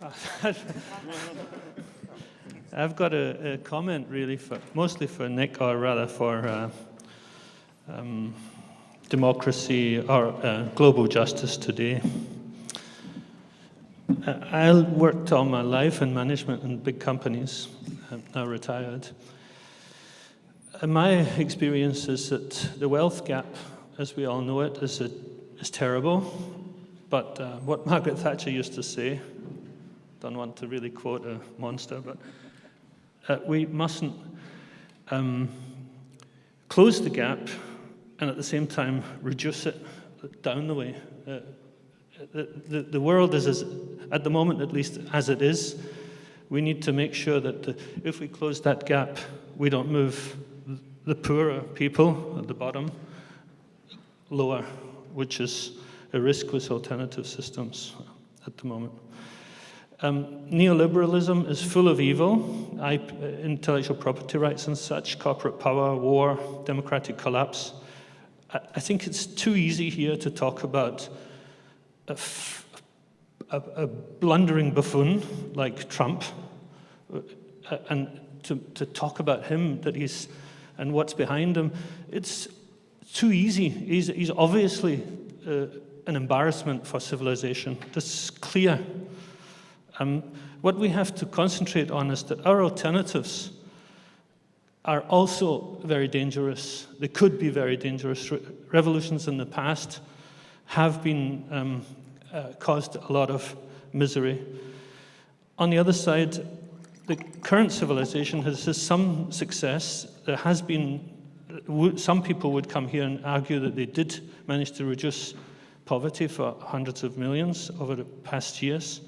I've got a, a, comment really for mostly for Nick, or rather for uh, um, democracy or uh, global justice today. I worked all my life in management in big companies. I'm now retired. And my experience is that the wealth gap, as we all know it, is a is terrible. But uh, what Margaret Thatcher used to say, don't want to really quote a monster, but uh, we mustn't um, close the gap and at the same time reduce it down the way. Uh, the, the, world is, as, at the moment at least, as it is. We need to make sure that the, if we close that gap, we don't move the poorer people at the bottom lower which is a risk with alternative systems at the moment. Um, neoliberalism is full of evil, I, uh, intellectual property rights and such, corporate power, war, democratic collapse. I, I think it's too easy here to talk about a, a blundering buffoon like Trump uh, and to, to talk about him that he's and what's behind him. It's too easy. He's, he's obviously uh, an embarrassment for civilization. That's clear. Um, what we have to concentrate on is that our alternatives are also very dangerous. They could be very dangerous. Re revolutions in the past have been um, uh, caused a lot of misery. On the other side, the current civilization has, has some success. There has been some people would come here and argue that they did manage to reduce poverty for hundreds of millions over the past years.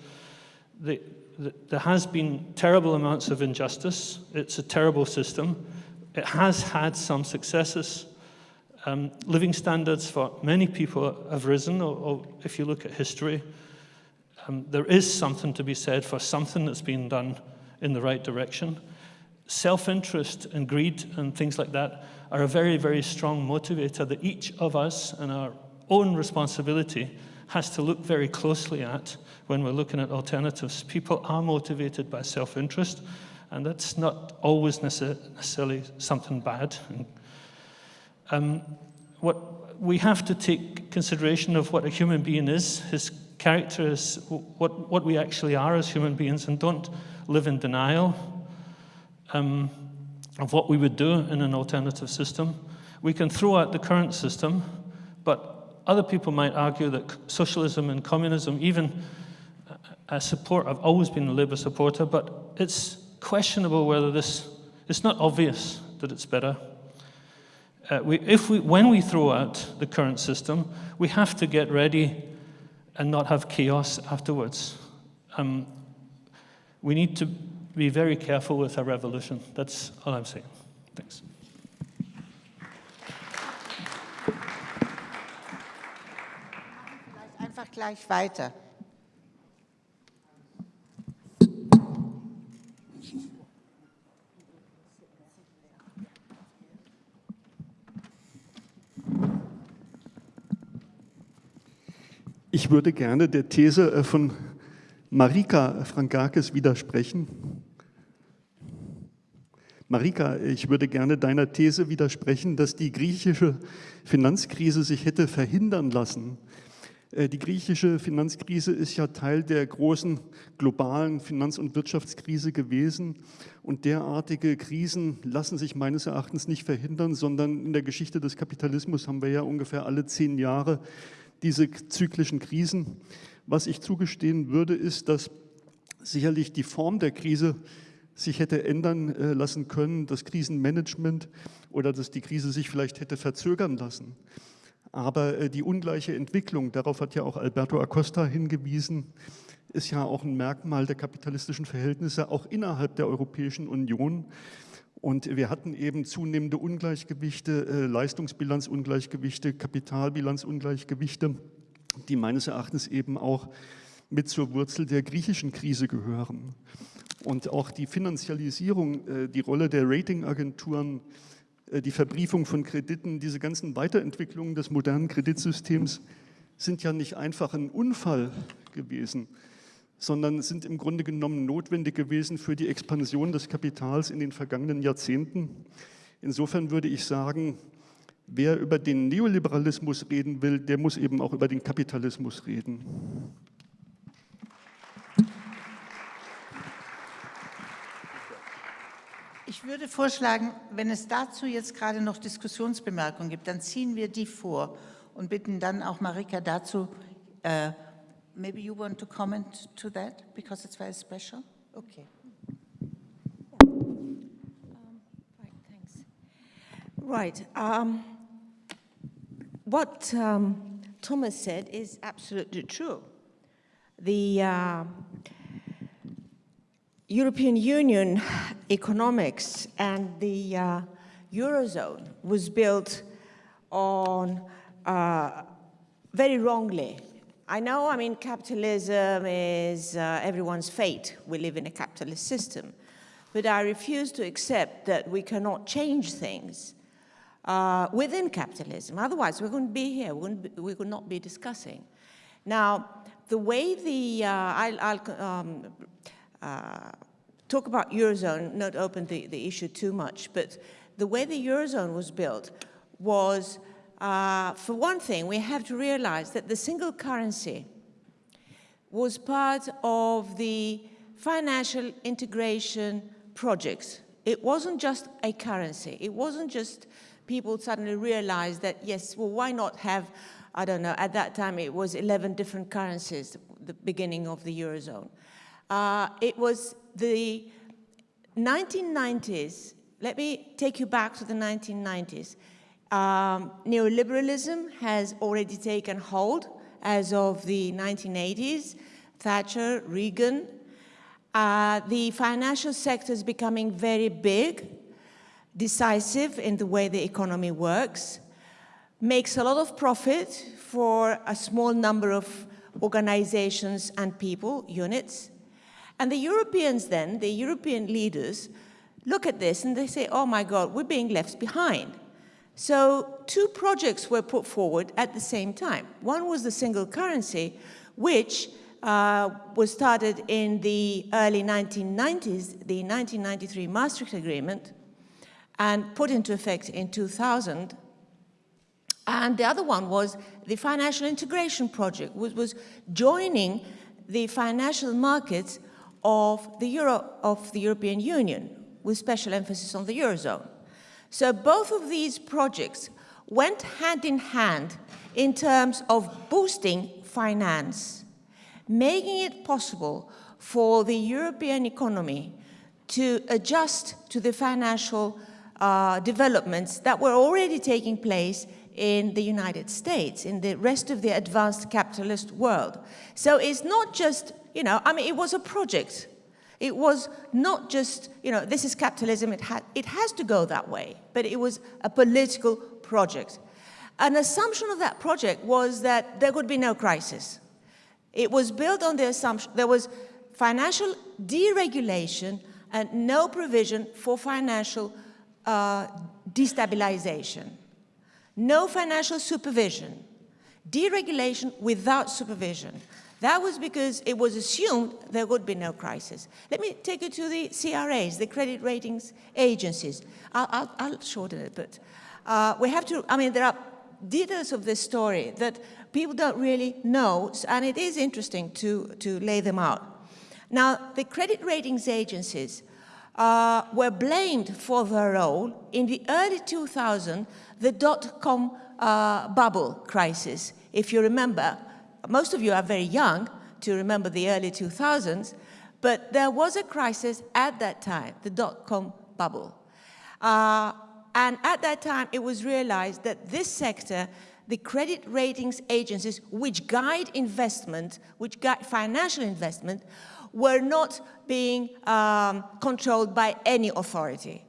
The, the, there has been terrible amounts of injustice. It's a terrible system. It has had some successes. Um, living standards for many people have risen, or, or if you look at history, um, there is something to be said for something that's been done in the right direction. Self-interest and greed and things like that are a very, very strong motivator that each of us and our own responsibility has to look very closely at when we're looking at alternatives. People are motivated by self-interest, and that's not always necessarily something bad. Um, what we have to take consideration of what a human being is, his character is what, what we actually are as human beings, and don't live in denial. Um, of what we would do in an alternative system. We can throw out the current system, but other people might argue that socialism and communism, even a support, I've always been a Labour supporter, but it's questionable whether this, it's not obvious that it's better. Uh, we, if we, when we throw out the current system, we have to get ready and not have chaos afterwards. Um, we need to be very careful with our revolution. That's all I'm saying. Thanks. Einfach gleich weiter. Ich würde gerne der These äh, von Marika Frankakis widersprechen. Marika, ich würde gerne deiner These widersprechen, dass die griechische Finanzkrise sich hätte verhindern lassen. Äh, die griechische Finanzkrise ist ja Teil der großen globalen Finanz- und Wirtschaftskrise gewesen. Und derartige Krisen lassen sich meines Erachtens nicht verhindern, sondern in der Geschichte des Kapitalismus haben wir ja ungefähr alle zehn Jahre diese zyklischen Krisen. Was ich zugestehen würde, ist, dass sicherlich die Form der Krise sich hätte ändern äh, lassen können, das Krisenmanagement oder dass die Krise sich vielleicht hätte verzögern lassen. Aber äh, die ungleiche Entwicklung, darauf hat ja auch Alberto Acosta hingewiesen, ist ja auch ein Merkmal der kapitalistischen Verhältnisse, auch innerhalb der Europäischen Union. Und wir hatten eben zunehmende Ungleichgewichte, äh, Leistungsbilanzungleichgewichte, Kapitalbilanzungleichgewichte, die meines Erachtens eben auch mit zur Wurzel der griechischen Krise gehören. Und auch die Finanzialisierung, äh, die Rolle der Ratingagenturen, äh, die Verbriefung von Krediten, diese ganzen Weiterentwicklungen des modernen Kreditsystems sind ja nicht einfach ein Unfall gewesen, sondern sind im Grunde genommen notwendig gewesen für die Expansion des Kapitals in den vergangenen Jahrzehnten. Insofern würde ich sagen, wer über den Neoliberalismus reden will, der muss eben auch über den Kapitalismus reden. Ich würde vorschlagen, wenn es dazu jetzt gerade noch Diskussionsbemerkungen gibt, dann ziehen wir die vor und bitten dann auch Marika dazu, uh, maybe you want to comment to that, because it's very special? Okay. Um, right, thanks. Right. Um, what um, Thomas said is absolutely true. The uh, European Union economics and the uh, Eurozone was built on uh, very wrongly. I know, I mean, capitalism is uh, everyone's fate. We live in a capitalist system. But I refuse to accept that we cannot change things uh, within capitalism. Otherwise, we wouldn't be here. We, wouldn't be, we would not be discussing. Now, the way the, uh, I'll, I'll um, uh, talk about Eurozone, not open the, the issue too much, but the way the Eurozone was built was, uh, for one thing, we have to realize that the single currency was part of the financial integration projects. It wasn't just a currency. It wasn't just people suddenly realized that, yes, well, why not have, I don't know, at that time it was 11 different currencies, the beginning of the Eurozone. Uh, it was the 1990s, let me take you back to the 1990s. Um, neoliberalism has already taken hold as of the 1980s, Thatcher, Reagan. Uh, the financial sector is becoming very big, decisive in the way the economy works, makes a lot of profit for a small number of organizations and people, units, and the Europeans then, the European leaders, look at this and they say, oh my God, we're being left behind. So two projects were put forward at the same time. One was the single currency, which uh, was started in the early 1990s, the 1993 Maastricht Agreement, and put into effect in 2000. And the other one was the financial integration project, which was joining the financial markets of the, Euro, of the European Union, with special emphasis on the Eurozone. So both of these projects went hand in hand in terms of boosting finance, making it possible for the European economy to adjust to the financial uh, developments that were already taking place in the United States, in the rest of the advanced capitalist world. So it's not just you know, I mean, it was a project. It was not just, you know, this is capitalism, it, ha it has to go that way, but it was a political project. An assumption of that project was that there would be no crisis. It was built on the assumption there was financial deregulation and no provision for financial uh, destabilization. No financial supervision. Deregulation without supervision. That was because it was assumed there would be no crisis. Let me take you to the CRAs, the credit ratings agencies. I'll, I'll, I'll shorten it, but uh, we have to, I mean, there are details of this story that people don't really know, and it is interesting to, to lay them out. Now, the credit ratings agencies uh, were blamed for their role in the early 2000s, the dot-com uh, bubble crisis. If you remember, most of you are very young to remember the early 2000s, but there was a crisis at that time, the dot-com bubble. Uh, and at that time, it was realized that this sector, the credit ratings agencies, which guide investment, which guide financial investment, were not being um, controlled by any authority.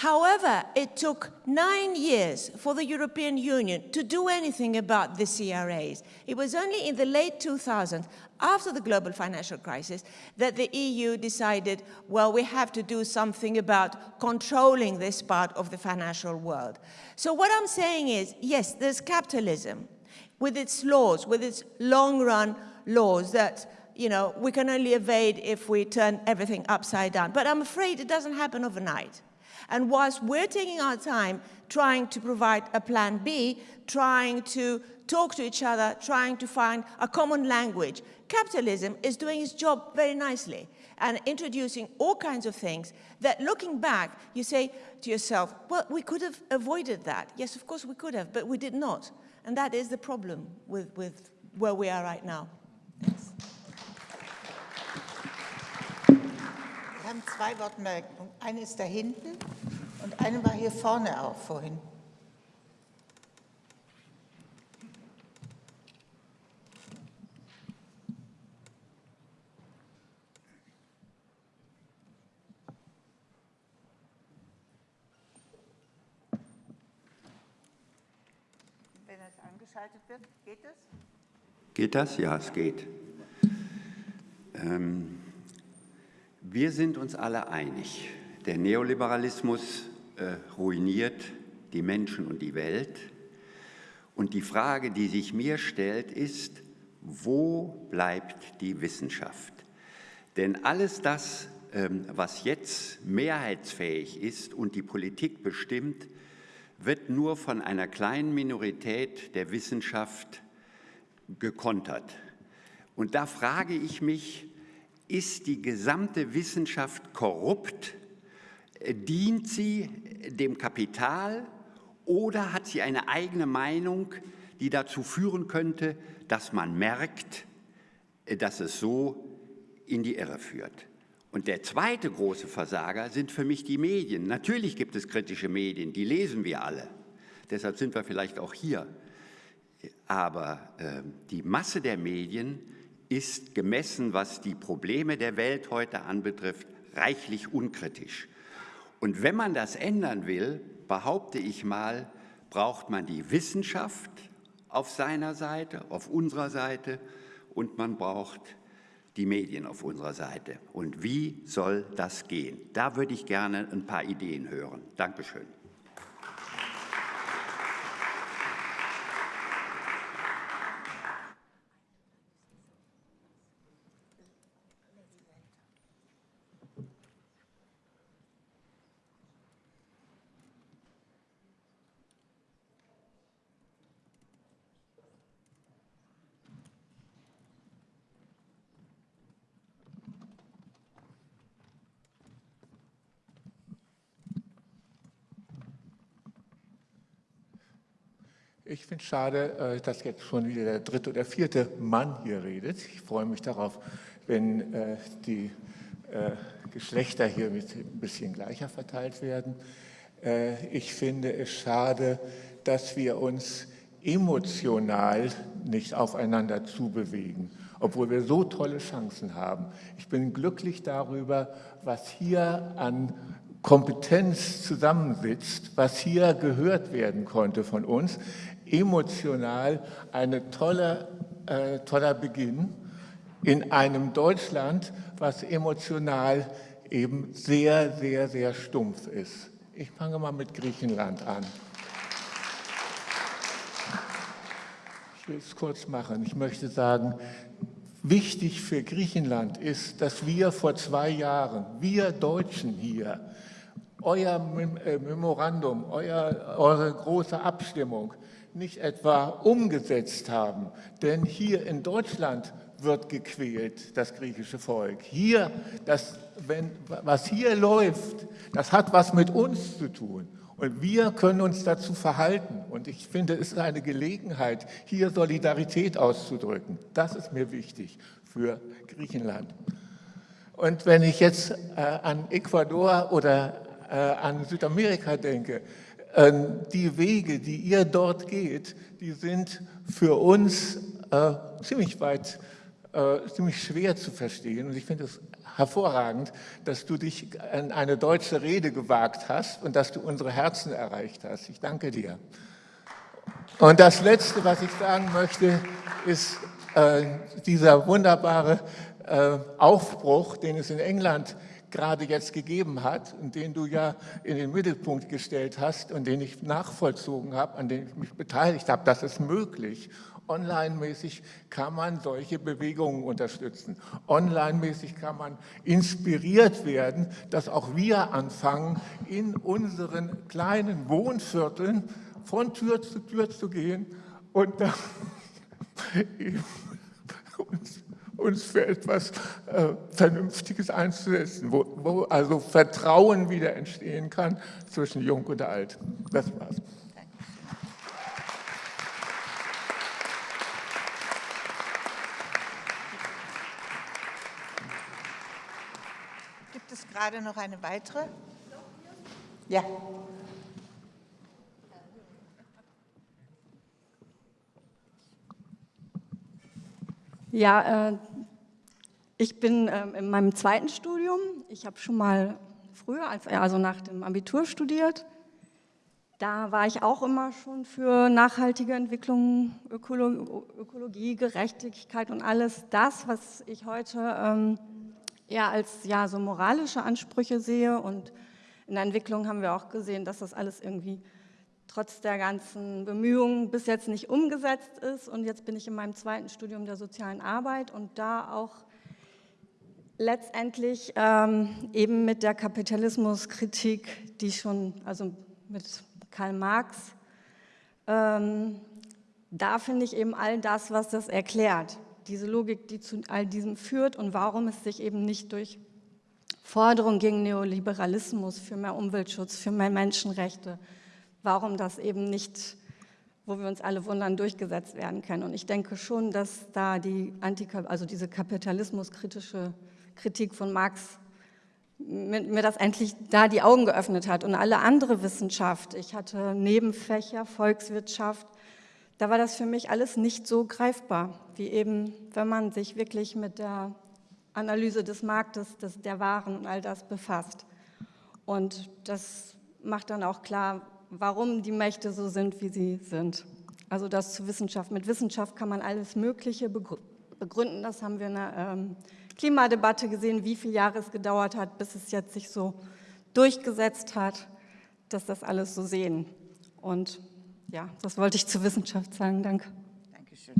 However, it took nine years for the European Union to do anything about the CRAs. It was only in the late 2000s, after the global financial crisis, that the EU decided, well, we have to do something about controlling this part of the financial world. So what I'm saying is, yes, there's capitalism with its laws, with its long-run laws that you know, we can only evade if we turn everything upside down. But I'm afraid it doesn't happen overnight. And whilst we're taking our time trying to provide a plan B, trying to talk to each other, trying to find a common language, capitalism is doing its job very nicely and introducing all kinds of things that looking back, you say to yourself, well, we could have avoided that. Yes, of course we could have, but we did not. And that is the problem with, with where we are right now. Thanks. Haben zwei Wortmeldungen. Eine ist da hinten und eine war hier vorne auch vorhin. Wenn es angeschaltet wird, geht es? Geht das? Ja, es geht. Ähm wir sind uns alle einig, der Neoliberalismus äh, ruiniert die Menschen und die Welt. Und die Frage, die sich mir stellt, ist, wo bleibt die Wissenschaft? Denn alles das, ähm, was jetzt mehrheitsfähig ist und die Politik bestimmt, wird nur von einer kleinen Minorität der Wissenschaft gekontert. Und da frage ich mich, ist die gesamte Wissenschaft korrupt? Dient sie dem Kapital oder hat sie eine eigene Meinung, die dazu führen könnte, dass man merkt, dass es so in die Irre führt? Und der zweite große Versager sind für mich die Medien. Natürlich gibt es kritische Medien, die lesen wir alle. Deshalb sind wir vielleicht auch hier. Aber äh, die Masse der Medien ist gemessen, was die Probleme der Welt heute anbetrifft, reichlich unkritisch. Und wenn man das ändern will, behaupte ich mal, braucht man die Wissenschaft auf seiner Seite, auf unserer Seite und man braucht die Medien auf unserer Seite. Und wie soll das gehen? Da würde ich gerne ein paar Ideen hören. Dankeschön. Ich finde es schade, äh, dass jetzt schon wieder der dritte oder vierte Mann hier redet. Ich freue mich darauf, wenn äh, die äh, Geschlechter hier ein bisschen gleicher verteilt werden. Ich finde es schade, dass wir uns emotional nicht aufeinander zubewegen, obwohl wir so tolle Chancen haben. Ich bin glücklich darüber, was hier an Kompetenz zusammensitzt, was hier gehört werden konnte von uns emotional ein tolle, äh, toller Beginn in einem Deutschland, was emotional eben sehr, sehr, sehr stumpf ist. Ich fange mal mit Griechenland an. Ich will es kurz machen. Ich möchte sagen, wichtig für Griechenland ist, dass wir vor zwei Jahren, wir Deutschen hier, euer äh, Memorandum, euer, eure große Abstimmung nicht etwa umgesetzt haben. Denn hier in Deutschland wird gequält, das griechische Volk. Hier, das, wenn, was hier läuft, das hat was mit uns zu tun. Und wir können uns dazu verhalten. Und ich finde, es ist eine Gelegenheit, hier Solidarität auszudrücken. Das ist mir wichtig für Griechenland. Und wenn ich jetzt äh, an Ecuador oder äh, an Südamerika denke, die Wege, die ihr dort geht, die sind für uns äh, ziemlich weit äh, ziemlich schwer zu verstehen. Und ich finde es hervorragend, dass du dich an eine deutsche Rede gewagt hast und dass du unsere Herzen erreicht hast. Ich danke dir. Und das Letzte, was ich sagen möchte, ist äh, dieser wunderbare äh, Aufbruch, den es in England gerade jetzt gegeben hat und den du ja in den Mittelpunkt gestellt hast und den ich nachvollzogen habe, an dem ich mich beteiligt habe, das ist möglich. Online-mäßig kann man solche Bewegungen unterstützen. Online-mäßig kann man inspiriert werden, dass auch wir anfangen, in unseren kleinen Wohnvierteln von Tür zu Tür zu gehen und uns, uns, für etwas äh, Vernünftiges einzusetzen, wo, wo also Vertrauen wieder entstehen kann zwischen Jung und Alt. Das war's. gerade noch eine weitere? Ja. Ja, äh, ich bin äh, in meinem zweiten Studium. Ich habe schon mal früher, als, also nach dem Abitur studiert. Da war ich auch immer schon für nachhaltige Entwicklung, Ökolo Ökologie, Gerechtigkeit und alles das, was ich heute ähm, eher als ja, so moralische Ansprüche sehe. Und in der Entwicklung haben wir auch gesehen, dass das alles irgendwie trotz der ganzen Bemühungen bis jetzt nicht umgesetzt ist. Und jetzt bin ich in meinem zweiten Studium der sozialen Arbeit und da auch letztendlich ähm, eben mit der Kapitalismuskritik, die schon, also mit Karl Marx, ähm, da finde ich eben all das, was das erklärt diese Logik, die zu all diesem führt und warum es sich eben nicht durch Forderungen gegen Neoliberalismus, für mehr Umweltschutz, für mehr Menschenrechte, warum das eben nicht, wo wir uns alle wundern, durchgesetzt werden kann. Und ich denke schon, dass da die Anti also diese kapitalismuskritische Kritik von Marx mir das endlich da die Augen geöffnet hat und alle andere Wissenschaft. Ich hatte Nebenfächer, Volkswirtschaft, da war das für mich alles nicht so greifbar, wie eben, wenn man sich wirklich mit der Analyse des Marktes, des, der Waren und all das befasst. Und das macht dann auch klar, warum die Mächte so sind, wie sie sind. Also das zu Wissenschaft. Mit Wissenschaft kann man alles Mögliche begründen. Das haben wir in der ähm, Klimadebatte gesehen, wie viele Jahre es gedauert hat, bis es jetzt sich so durchgesetzt hat, dass das alles so sehen. Und ja, das wollte ich zur Wissenschaft sagen. Danke. Dankeschön.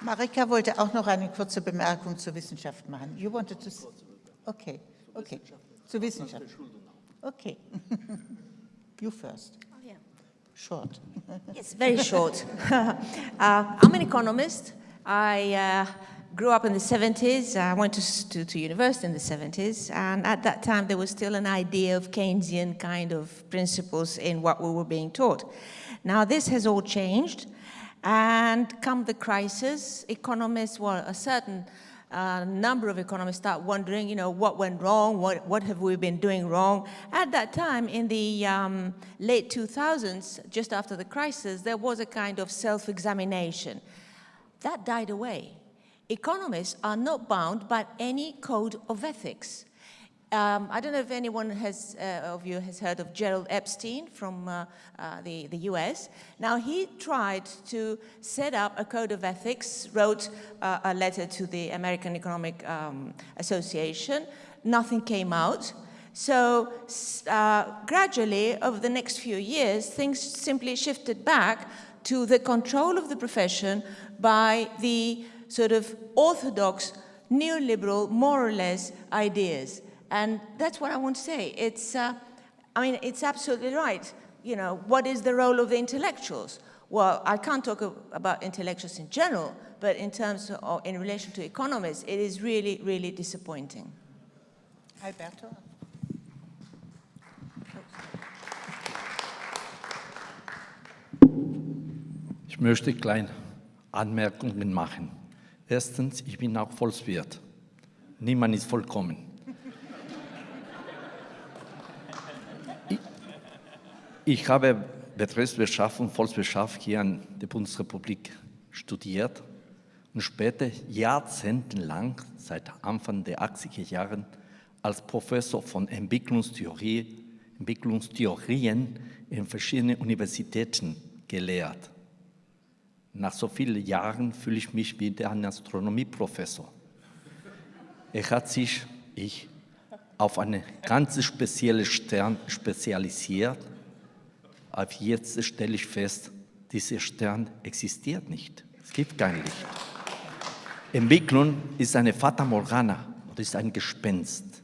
Marika wollte auch noch eine kurze Bemerkung zur Wissenschaft machen. You wanted to... Okay, okay. Zur Wissenschaft. Okay. you first. Oh, yeah. Short. yes, very short. uh, I'm an economist. I uh, grew up in the 70s. I went to, to, to, university in the 70s. And at that time, there was still an idea of Keynesian kind of principles in what we were being taught. Now, this has all changed. And come the crisis, economists, well, a certain uh, number of economists start wondering, you know, what went wrong, what, what have we been doing wrong? At that time, in the um, late 2000s, just after the crisis, there was a kind of self-examination. That died away economists are not bound by any code of ethics. Um, I don't know if anyone has, uh, of you has heard of Gerald Epstein from uh, uh, the, the US. Now, he tried to set up a code of ethics, wrote uh, a letter to the American Economic um, Association. Nothing came out. So uh, gradually, over the next few years, things simply shifted back to the control of the profession by the sort of orthodox neoliberal, more or less, ideas. And that's what I want to say. It's, uh, I mean, it's absolutely right. You know, what is the role of the intellectuals? Well, I can't talk about intellectuals in general, but in terms of, in relation to economists, it is really, really disappointing. Alberto? Ich möchte kleine Anmerkungen machen. Erstens, ich bin auch Volkswirt. Niemand ist vollkommen. Ich habe Betriebswirtschaft und Volkswirtschaft hier an der Bundesrepublik studiert und später jahrzehntelang, seit Anfang der 80er Jahre, als Professor von Entwicklungstheorie, Entwicklungstheorien in verschiedenen Universitäten gelehrt. Nach so vielen Jahren fühle ich mich wie ein Astronomieprofessor. Er hat sich, ich, auf einen ganz speziellen Stern spezialisiert. Aber jetzt stelle ich fest, dieser Stern existiert nicht. Es gibt kein Licht. Entwicklung ist eine Fata Morgana oder ist ein Gespenst.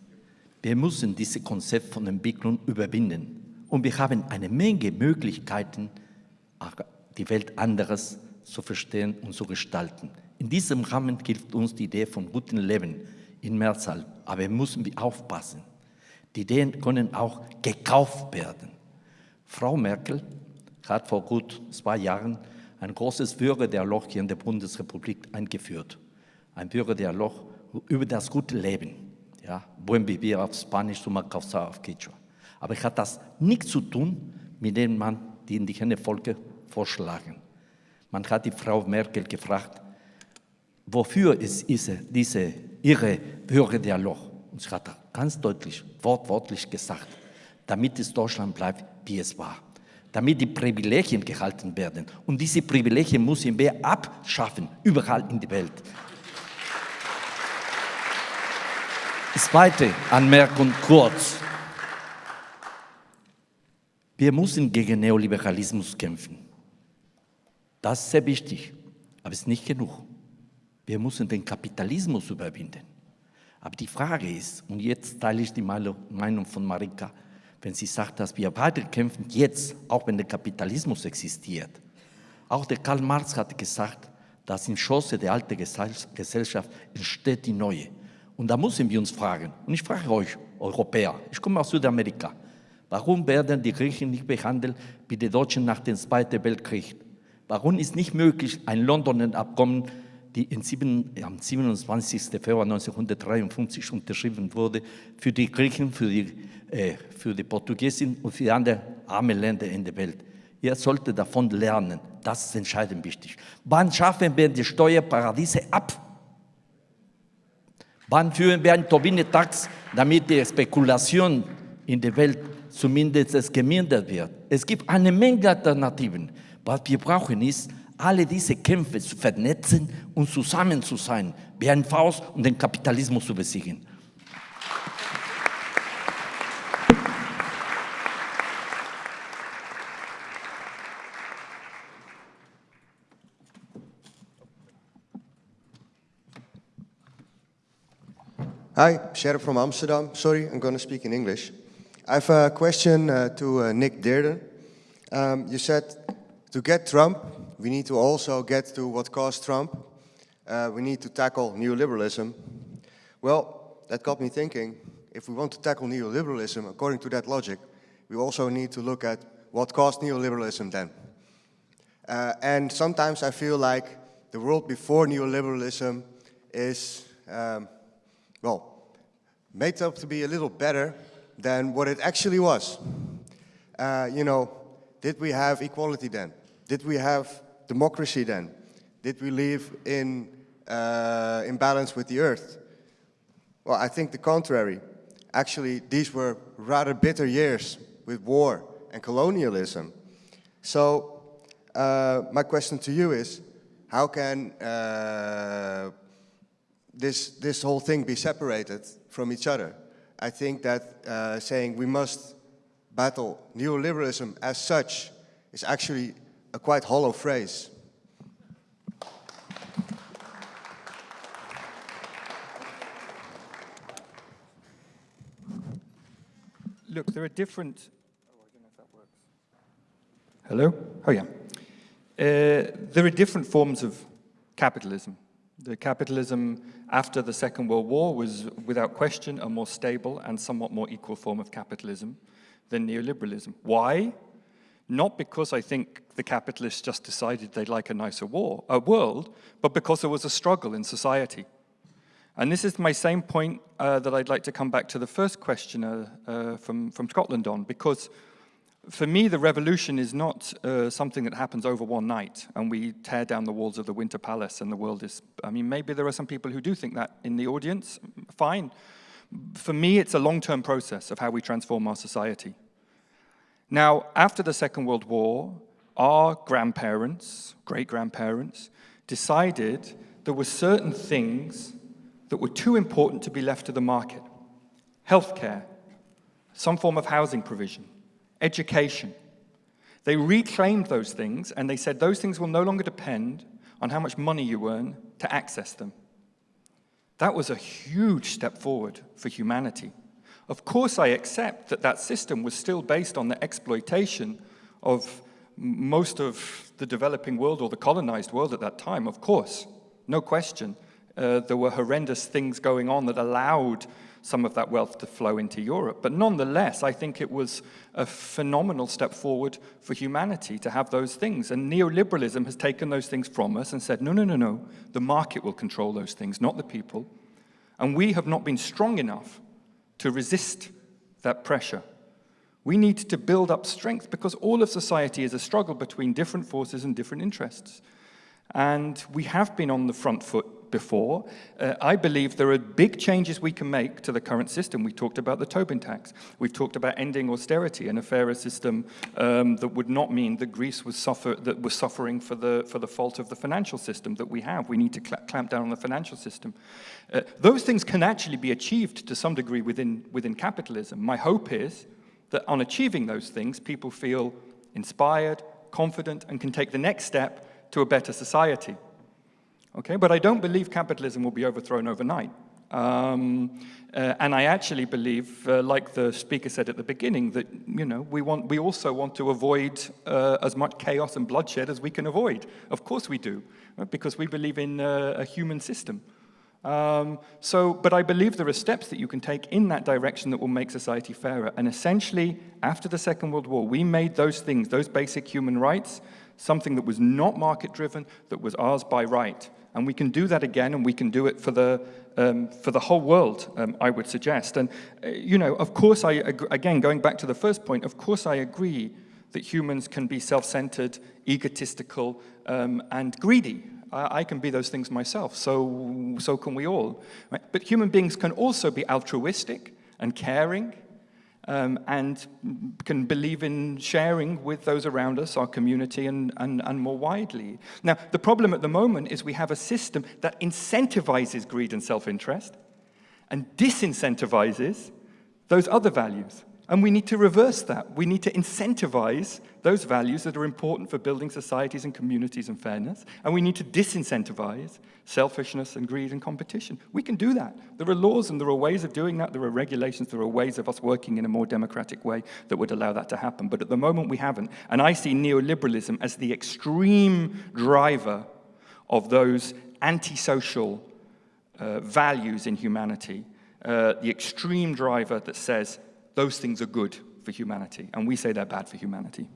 Wir müssen dieses Konzept von Entwicklung überwinden. Und wir haben eine Menge Möglichkeiten, die Welt anderes zu verstehen und zu gestalten. In diesem Rahmen gilt uns die Idee von gutem Leben in Mehrzahl. Aber wir müssen aufpassen. Die Ideen können auch gekauft werden. Frau Merkel hat vor gut zwei Jahren ein großes Bürgerdialog hier in der Bundesrepublik eingeführt. Ein Bürgerdialog über das gute Leben. Ja, buen vivir auf Spanisch, suma causa auf Quechua. Aber es hat das nichts zu tun, mit dem man die indigene Volke vorschlagen. Man hat die Frau Merkel gefragt, wofür ist diese, diese ihre Bürgerdialog? Und sie hat ganz deutlich, wortwörtlich gesagt, damit es Deutschland bleibt, wie es war. Damit die Privilegien gehalten werden. Und diese Privilegien müssen wir abschaffen, überall in der Welt. Zweite Anmerkung kurz. Wir müssen gegen Neoliberalismus kämpfen. Das ist sehr wichtig, aber es ist nicht genug. Wir müssen den Kapitalismus überwinden. Aber die Frage ist, und jetzt teile ich die Meinung von Marika, wenn sie sagt, dass wir weiter kämpfen, jetzt, auch wenn der Kapitalismus existiert. Auch der Karl Marx hat gesagt, dass in Schosse der alten Gesellschaft entsteht die neue. Und da müssen wir uns fragen, und ich frage euch, Europäer, ich komme aus Südamerika, warum werden die Griechen nicht behandelt wie die Deutschen nach dem Zweiten Weltkrieg? Warum ist nicht möglich, ein Londoner Abkommen, die sieben, am 27. Februar 1953 unterschrieben wurde, für die Griechen, für die, äh, für die Portugiesen und für andere arme Länder in der Welt? Ihr solltet davon lernen. Das ist entscheidend wichtig. Wann schaffen wir die Steuerparadiese ab? Wann führen wir einen Tobin-Tax, damit die Spekulation in der Welt zumindest gemindert wird? Es gibt eine Menge Alternativen. Was wir brauchen ist, alle diese Kämpfe zu vernetzen und zusammen zu sein, wie ein Faust und den Kapitalismus zu besiegen. Hi, Sheriff from Amsterdam. Sorry, I'm going to speak in English. I have a question uh, to uh, Nick Dearden. Um, you said to get Trump, we need to also get to what caused Trump. Uh, we need to tackle neoliberalism. Well, that got me thinking, if we want to tackle neoliberalism, according to that logic, we also need to look at what caused neoliberalism then. Uh, and sometimes I feel like the world before neoliberalism is um, well, made up to be a little better than what it actually was. Uh, you know, did we have equality then? Did we have democracy then? Did we live in, uh, in balance with the earth? Well, I think the contrary. Actually, these were rather bitter years with war and colonialism. So, uh, my question to you is, how can uh, this, this whole thing be separated from each other. I think that uh, saying we must battle neoliberalism as such is actually a quite hollow phrase. Look, there are different... Hello? Oh, yeah. Uh, there are different forms of capitalism. The capitalism after the Second World War was, without question, a more stable and somewhat more equal form of capitalism than neoliberalism. Why? Not because I think the capitalists just decided they'd like a nicer war, a world, but because there was a struggle in society. And this is my same point uh, that I'd like to come back to the first questioner uh, from, from Scotland on, because for me, the revolution is not uh, something that happens over one night and we tear down the walls of the Winter Palace and the world is, I mean, maybe there are some people who do think that in the audience, fine. For me, it's a long-term process of how we transform our society. Now, after the Second World War, our grandparents, great-grandparents, decided there were certain things that were too important to be left to the market. Healthcare, some form of housing provision, education. They reclaimed those things and they said those things will no longer depend on how much money you earn to access them. That was a huge step forward for humanity. Of course, I accept that that system was still based on the exploitation of most of the developing world or the colonized world at that time, of course, no question. Uh, there were horrendous things going on that allowed some of that wealth to flow into Europe. But nonetheless, I think it was a phenomenal step forward for humanity to have those things. And neoliberalism has taken those things from us and said, no, no, no, no, the market will control those things, not the people. And we have not been strong enough to resist that pressure. We need to build up strength because all of society is a struggle between different forces and different interests. And we have been on the front foot before. Uh, I believe there are big changes we can make to the current system. We talked about the Tobin tax. We've talked about ending austerity and a fairer system um, that would not mean that Greece was, suffer that was suffering for the, for the fault of the financial system that we have. We need to cl clamp down on the financial system. Uh, those things can actually be achieved to some degree within, within capitalism. My hope is that on achieving those things, people feel inspired, confident, and can take the next step to a better society. Okay, but I don't believe capitalism will be overthrown overnight. Um, uh, and I actually believe, uh, like the speaker said at the beginning, that you know we want we also want to avoid uh, as much chaos and bloodshed as we can avoid. Of course we do, right? because we believe in uh, a human system. Um, so, but I believe there are steps that you can take in that direction that will make society fairer. And essentially, after the Second World War, we made those things, those basic human rights, something that was not market-driven, that was ours by right. And we can do that again, and we can do it for the, um, for the whole world, um, I would suggest. And, uh, you know, of course, I again, going back to the first point, of course I agree that humans can be self-centered, egotistical, um, and greedy. I, I, can be those things myself, so, so can we all. Right? But human beings can also be altruistic and caring, um, and can believe in sharing with those around us, our community, and, and, and more widely. Now, the problem at the moment is we have a system that incentivizes greed and self-interest and disincentivizes those other values. And we need to reverse that. We need to incentivize those values that are important for building societies and communities and fairness. And we need to disincentivize selfishness and greed and competition. We can do that. There are laws and there are ways of doing that. There are regulations. There are ways of us working in a more democratic way that would allow that to happen. But at the moment, we haven't. And I see neoliberalism as the extreme driver of those antisocial uh, values in humanity, uh, the extreme driver that says those things are good for humanity, and we say they're bad for humanity.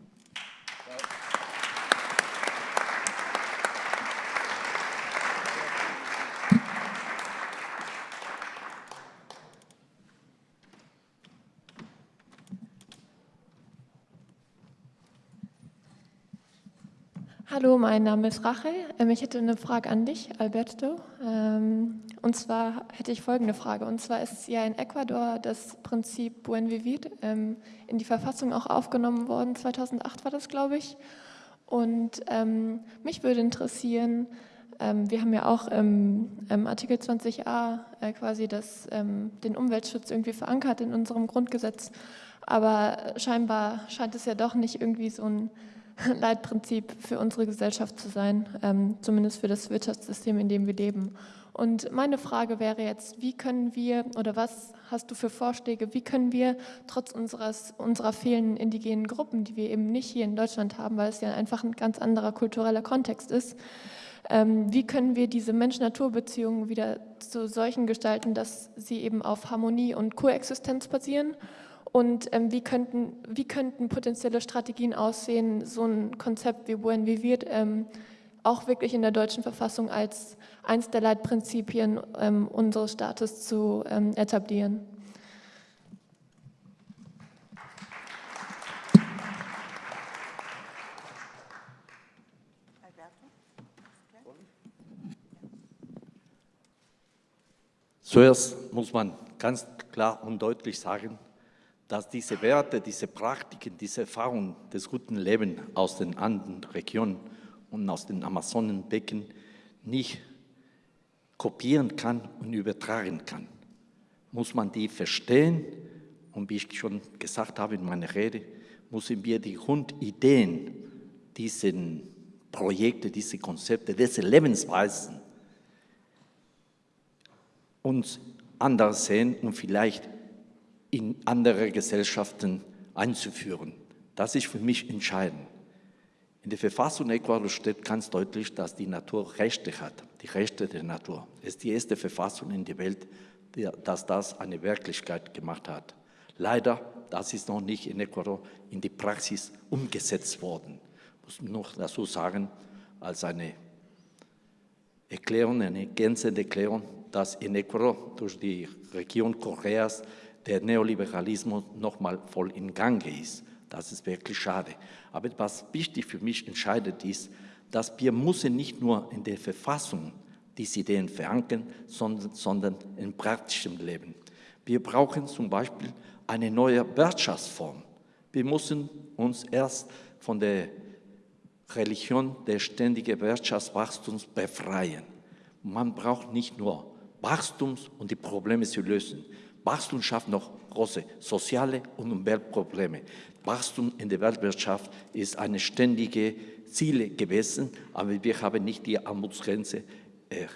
Mein Name ist Rachel. Ähm, ich hätte eine Frage an dich, Alberto. Ähm, und zwar hätte ich folgende Frage. Und zwar ist ja in Ecuador das Prinzip Buen Vivir ähm, in die Verfassung auch aufgenommen worden. 2008 war das, glaube ich. Und mich würde interessieren, wir haben ja auch im, Artikel 20a äh, quasi das, den Umweltschutz irgendwie verankert in unserem Grundgesetz. Aber scheinbar scheint es ja doch nicht irgendwie so ein Leitprinzip für unsere Gesellschaft zu sein, ähm, zumindest für das Wirtschaftssystem, in dem wir leben. Und meine Frage wäre jetzt, wie können wir oder was hast du für Vorschläge, wie können wir trotz unseres, unserer fehlenden indigenen Gruppen, die wir eben nicht hier in Deutschland haben, weil es ja einfach ein ganz anderer kultureller Kontext ist, ähm, wie können wir diese Mensch-Natur-Beziehungen wieder zu solchen gestalten, dass sie eben auf Harmonie und Koexistenz basieren? Und ähm, wie, könnten, wie könnten potenzielle Strategien aussehen, so ein Konzept wie Buen Vivir ähm, auch wirklich in der deutschen Verfassung als eins der Leitprinzipien ähm, unseres Staates zu ähm, etablieren? Zuerst muss man ganz klar und deutlich sagen, dass diese Werte, diese Praktiken, diese Erfahrungen des guten Lebens aus den anderen Regionen und aus den Amazonenbecken nicht kopieren kann und übertragen kann. Muss man die verstehen und wie ich schon gesagt habe in meiner Rede, müssen wir die Grundideen dieser Projekte, diese Konzepte, diese Lebensweisen uns anders sehen und vielleicht in andere Gesellschaften einzuführen. Das ist für mich entscheidend. In der Verfassung Ecuador steht ganz deutlich, dass die Natur Rechte hat, die Rechte der Natur. Es ist die erste Verfassung in der Welt, die, dass das eine Wirklichkeit gemacht hat. Leider, das ist noch nicht in Ecuador in die Praxis umgesetzt worden. Ich muss noch dazu sagen, als eine Erklärung, eine ergänzende Erklärung, dass in Ecuador durch die Region Koreas der Neoliberalismus nochmal voll in Gang ist. Das ist wirklich schade. Aber was wichtig für mich entscheidet ist, dass wir müssen nicht nur in der Verfassung diese Ideen verankern, sondern, sondern in praktischem Leben. Wir brauchen zum Beispiel eine neue Wirtschaftsform. Wir müssen uns erst von der Religion des ständigen Wirtschaftswachstums befreien. Man braucht nicht nur Wachstums und die Probleme zu lösen. Wachstum schafft noch große soziale und Umweltprobleme. Wachstum in der Weltwirtschaft ist eine ständige Ziel gewesen, aber wir haben nicht die Armutsgrenze äh,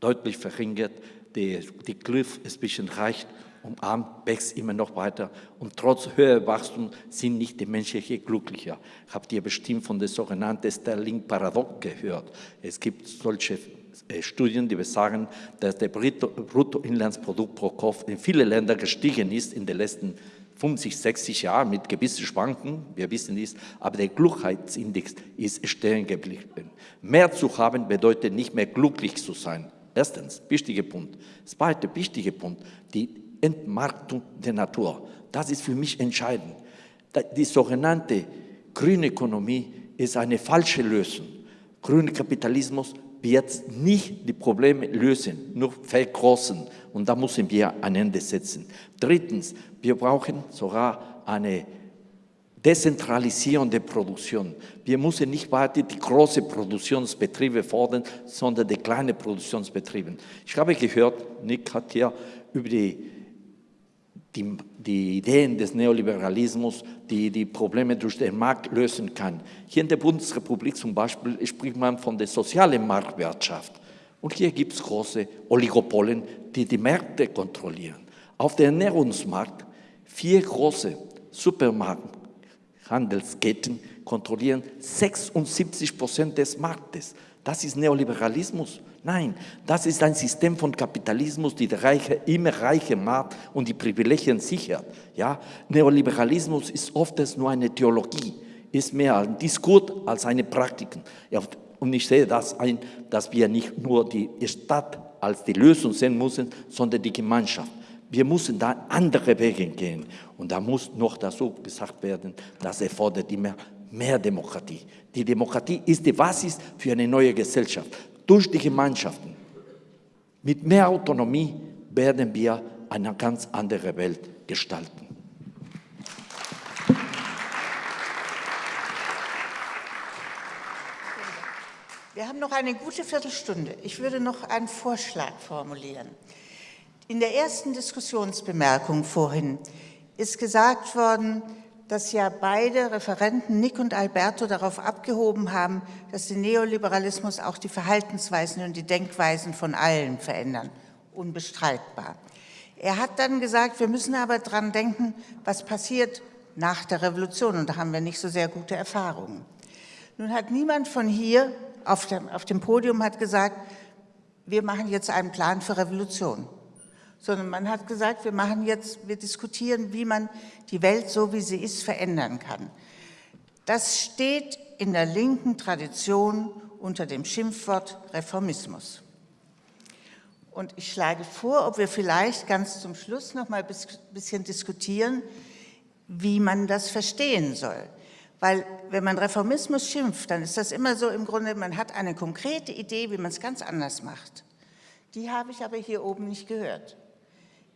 deutlich verringert. Die, die Cliff ist ein bisschen reich und arm wächst immer noch weiter. Und trotz höherer Wachstum sind nicht die Menschen hier glücklicher. Habt ihr bestimmt von der sogenannten Sterling-Paradox gehört? Es gibt solche Studien, die besagen, dass der Bruttoinlandsprodukt pro Kopf in vielen Ländern gestiegen ist in den letzten 50, 60 Jahren mit gewissen Schwanken, wir wissen dies, aber der Glückheitsindex ist stehen geblieben. Mehr zu haben bedeutet nicht mehr glücklich zu sein. Erstens, wichtiger Punkt. Zweiter wichtiger Punkt, die Entmarktung der Natur. Das ist für mich entscheidend. Die sogenannte grüne Ökonomie ist eine falsche Lösung. Grüner Kapitalismus wird nicht die Probleme lösen, nur vergroßen. Und da müssen wir ein Ende setzen. Drittens, wir brauchen sogar eine Dezentralisierung der Produktion. Wir müssen nicht weiter die großen Produktionsbetriebe fordern, sondern die kleinen Produktionsbetriebe. Ich habe gehört, Nick hat hier über die die, die Ideen des Neoliberalismus, die die Probleme durch den Markt lösen kann. Hier in der Bundesrepublik zum Beispiel spricht man von der sozialen Marktwirtschaft. Und hier gibt es große Oligopolen, die die Märkte kontrollieren. Auf dem Ernährungsmarkt vier große Supermarkthandelsketten kontrollieren 76 Prozent des Marktes. Das ist Neoliberalismus. Nein, das ist ein System von Kapitalismus, die der Reiche immer reicher macht und die Privilegien sichert. Ja? Neoliberalismus ist oft nur eine Theologie, ist mehr ein Diskurs als eine Praktik. Ja, und ich sehe das ein, dass wir nicht nur die Stadt als die Lösung sehen müssen, sondern die Gemeinschaft. Wir müssen da andere Wege gehen. Und da muss noch dazu gesagt werden, das erfordert immer mehr Demokratie. Die Demokratie ist die Basis für eine neue Gesellschaft durch die Gemeinschaften. Mit mehr Autonomie werden wir eine ganz andere Welt gestalten. Wir haben noch eine gute Viertelstunde. Ich würde noch einen Vorschlag formulieren. In der ersten Diskussionsbemerkung vorhin ist gesagt worden, dass ja beide Referenten, Nick und Alberto, darauf abgehoben haben, dass der Neoliberalismus auch die Verhaltensweisen und die Denkweisen von allen verändern. Unbestreitbar. Er hat dann gesagt, wir müssen aber daran denken, was passiert nach der Revolution. Und da haben wir nicht so sehr gute Erfahrungen. Nun hat niemand von hier auf dem, auf dem Podium hat gesagt, wir machen jetzt einen Plan für Revolution, sondern man hat gesagt, wir machen jetzt, wir diskutieren, wie man die Welt so, wie sie ist, verändern kann. Das steht in der linken Tradition unter dem Schimpfwort Reformismus. Und ich schlage vor, ob wir vielleicht ganz zum Schluss noch mal ein bisschen diskutieren, wie man das verstehen soll. Weil wenn man Reformismus schimpft, dann ist das immer so im Grunde, man hat eine konkrete Idee, wie man es ganz anders macht. Die habe ich aber hier oben nicht gehört.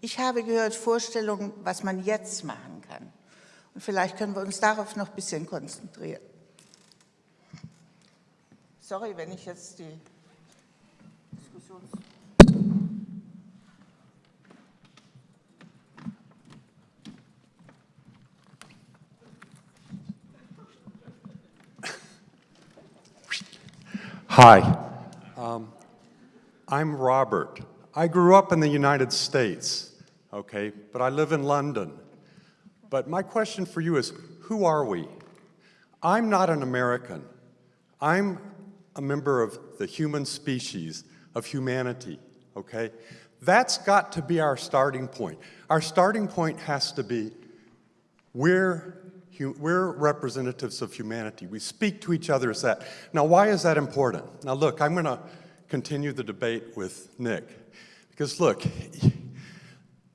Ich habe gehört Vorstellungen, was man jetzt machen kann. Und vielleicht können wir uns darauf noch ein bisschen konzentrieren. Sorry, wenn ich jetzt die Diskussions... Hi, um, I'm Robert. I grew up in the United States, okay, but I live in London. But my question for you is, who are we? I'm not an American. I'm a member of the human species, of humanity, okay? That's got to be our starting point. Our starting point has to be, we're we're representatives of humanity. We speak to each other as that. Now, why is that important? Now, look, I'm going to continue the debate with Nick. Because, look,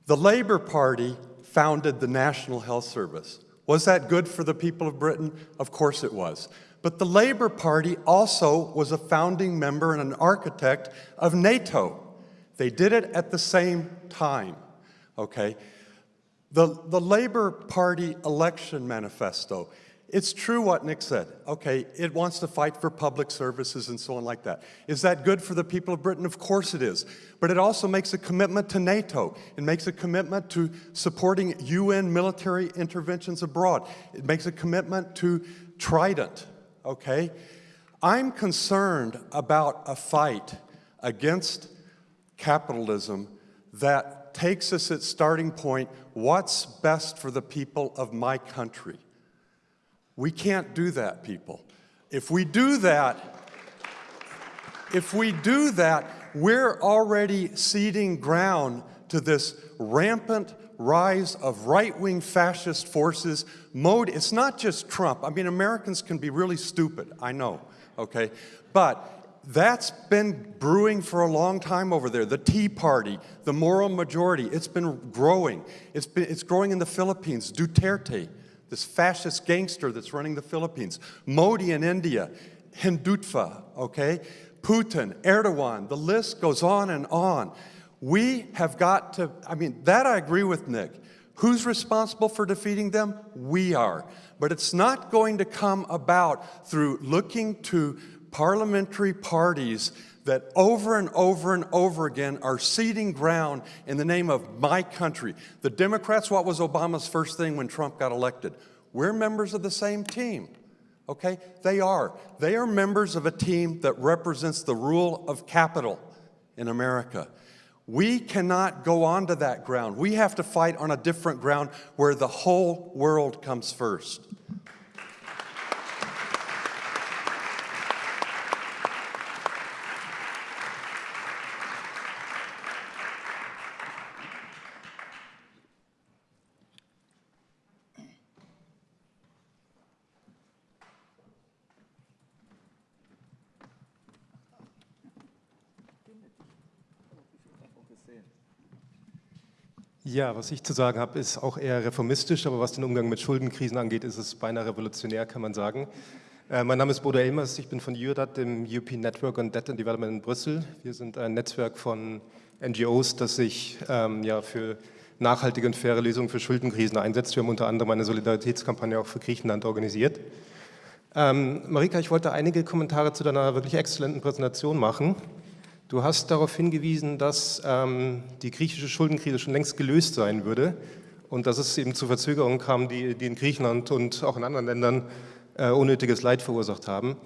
the Labour Party founded the National Health Service. Was that good for the people of Britain? Of course it was. But the Labour Party also was a founding member and an architect of NATO. They did it at the same time, okay? The, the Labor Party election manifesto, it's true what Nick said. Okay, it wants to fight for public services and so on like that. Is that good for the people of Britain? Of course it is. But it also makes a commitment to NATO. It makes a commitment to supporting UN military interventions abroad. It makes a commitment to Trident, okay? I'm concerned about a fight against capitalism that takes us at starting point, what's best for the people of my country? We can't do that, people. If we do that, if we do that, we're already ceding ground to this rampant rise of right-wing fascist forces. Mode, it's not just Trump. I mean, Americans can be really stupid, I know, okay? But that's been brewing for a long time over there. The Tea Party, the moral majority, it's been growing. It's, been, it's growing in the Philippines. Duterte, this fascist gangster that's running the Philippines. Modi in India, Hindutva, okay? Putin, Erdogan, the list goes on and on. We have got to, I mean, that I agree with Nick. Who's responsible for defeating them? We are. But it's not going to come about through looking to parliamentary parties that over and over and over again are ceding ground in the name of my country. The Democrats, what was Obama's first thing when Trump got elected? We're members of the same team, okay? They are. They are members of a team that represents the rule of capital in America. We cannot go onto that ground. We have to fight on a different ground where the whole world comes first. Ja, was ich zu sagen habe, ist auch eher reformistisch, aber was den Umgang mit Schuldenkrisen angeht, ist es beinahe revolutionär, kann man sagen. Äh, mein Name ist Bodo Elmers, ich bin von EURDAT, dem European Network on Debt and Development in Brüssel. Wir sind ein Netzwerk von NGOs, das sich ähm, ja, für nachhaltige und faire Lösungen für Schuldenkrisen einsetzt. Wir haben unter anderem eine Solidaritätskampagne auch für Griechenland organisiert. Ähm, Marika, ich wollte einige Kommentare zu deiner wirklich exzellenten Präsentation machen. Du hast darauf hingewiesen, dass ähm, die griechische Schuldenkrise schon längst gelöst sein würde und dass es eben zu Verzögerungen kam, die, die in Griechenland und auch in anderen Ländern äh, unnötiges Leid verursacht haben.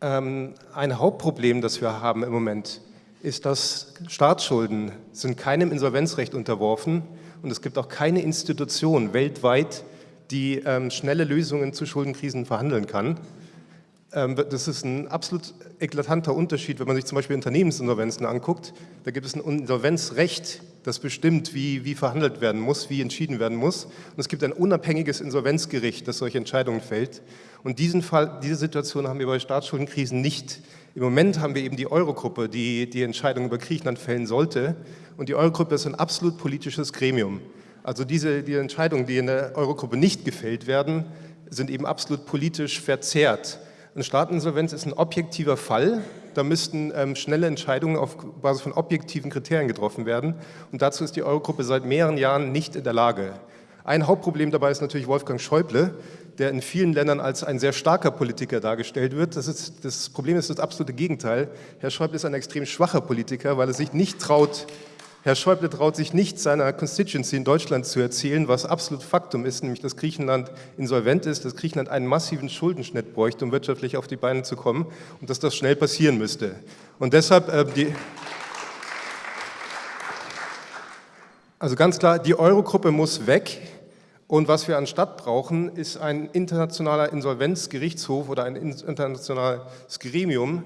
Ähm, ein Hauptproblem, das wir haben im Moment, ist, dass Staatsschulden sind keinem Insolvenzrecht unterworfen und es gibt auch keine Institution weltweit, die ähm, schnelle Lösungen zu Schuldenkrisen verhandeln kann. Ähm, das ist ein absolut eklatanter Unterschied, wenn man sich zum Beispiel Unternehmensinsolvenzen anguckt. Da gibt es ein Insolvenzrecht, das bestimmt, wie, wie verhandelt werden muss, wie entschieden werden muss. Und es gibt ein unabhängiges Insolvenzgericht, das solche Entscheidungen fällt. Und diesen Fall, diese Situation haben wir bei Staatsschuldenkrisen nicht. Im Moment haben wir eben die Eurogruppe, die die Entscheidung über Griechenland fällen sollte. Und die Eurogruppe ist ein absolut politisches Gremium. Also diese die Entscheidungen, die in der Eurogruppe nicht gefällt werden, sind eben absolut politisch verzerrt. Eine Staateninsolvenz ist ein objektiver Fall. Da müssten ähm, schnelle Entscheidungen auf Basis von objektiven Kriterien getroffen werden. Und dazu ist die Eurogruppe seit mehreren Jahren nicht in der Lage. Ein Hauptproblem dabei ist natürlich Wolfgang Schäuble, der in vielen Ländern als ein sehr starker Politiker dargestellt wird. Das, ist, das Problem ist das absolute Gegenteil. Herr Schäuble ist ein extrem schwacher Politiker, weil er sich nicht traut, Herr Schäuble traut sich nicht, seiner Constituency in Deutschland zu erzählen, was absolut Faktum ist, nämlich dass Griechenland insolvent ist, dass Griechenland einen massiven Schuldenschnitt bräuchte, um wirtschaftlich auf die Beine zu kommen und dass das schnell passieren müsste. Und deshalb äh, die... Also ganz klar, die Eurogruppe muss weg. Und was wir anstatt brauchen, ist ein internationaler Insolvenzgerichtshof oder ein internationales Gremium,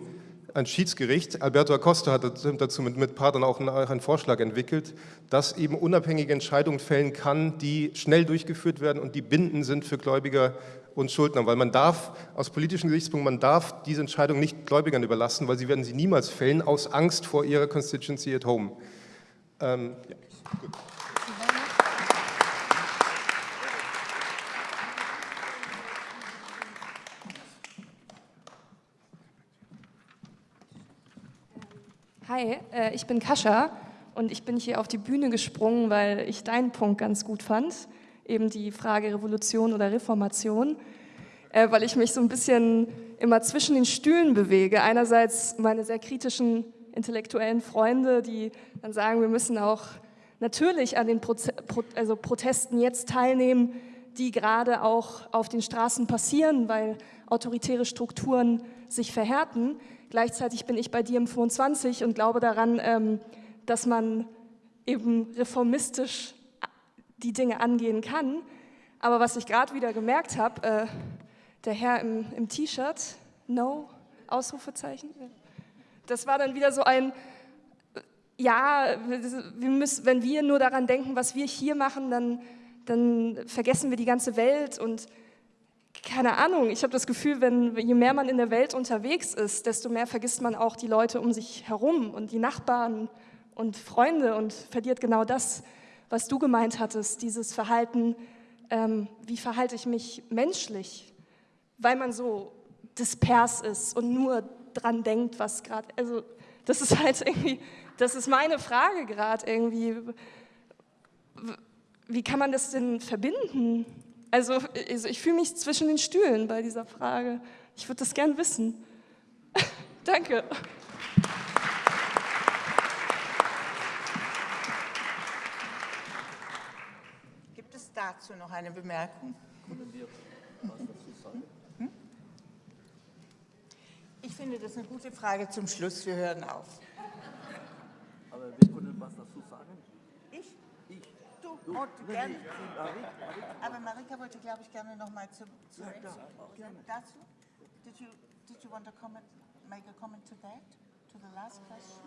ein Schiedsgericht, Alberto Acosta hat dazu mit, mit Partnern auch einen, Vorschlag entwickelt, das eben unabhängige Entscheidungen fällen kann, die schnell durchgeführt werden und die bindend sind für Gläubiger und Schuldner, weil man darf, aus politischen Gesichtspunkten, man darf diese Entscheidung nicht Gläubigern überlassen, weil sie werden sie niemals fällen, aus Angst vor ihrer Constituency at home. Ähm, ja, gut. Hi, äh, ich bin Kascha und ich bin hier auf die Bühne gesprungen, weil ich deinen Punkt ganz gut fand, eben die Frage Revolution oder Reformation, äh, weil ich mich so ein bisschen immer zwischen den Stühlen bewege. Einerseits meine sehr kritischen intellektuellen Freunde, die dann sagen, wir müssen auch natürlich an den Proze Pro also Protesten jetzt teilnehmen, die gerade auch auf den Straßen passieren, weil autoritäre Strukturen sich verhärten. Gleichzeitig bin ich bei dir im 25 und glaube daran, ähm, dass man eben reformistisch die Dinge angehen kann. Aber was ich gerade wieder gemerkt habe, äh, der Herr im, im T-Shirt, no, Ausrufezeichen, das war dann wieder so ein, ja, wir müssen, wenn wir nur daran denken, was wir hier machen, dann, dann vergessen wir die ganze Welt und keine Ahnung, ich habe das Gefühl, wenn, je mehr man in der Welt unterwegs ist, desto mehr vergisst man auch die Leute um sich herum und die Nachbarn und Freunde und verliert genau das, was du gemeint hattest, dieses Verhalten, ähm, wie verhalte ich mich menschlich, weil man so dispers ist und nur dran denkt, was gerade, also das ist halt irgendwie, das ist meine Frage gerade irgendwie, wie kann man das denn verbinden? Also, also ich fühle mich zwischen den Stühlen bei dieser Frage. Ich würde das gern wissen. Danke. Gibt es dazu noch eine Bemerkung? Hm? Ich finde das eine gute Frage zum Schluss. Wir hören auf. Aber wir können was dazu sagen. Du, oh, gerne. Aber Marika wollte, glaube ich, gerne noch mal zu, zu, ja, zu, dazu. Did you, did you want to comment, make a comment to that, to the last uh, question?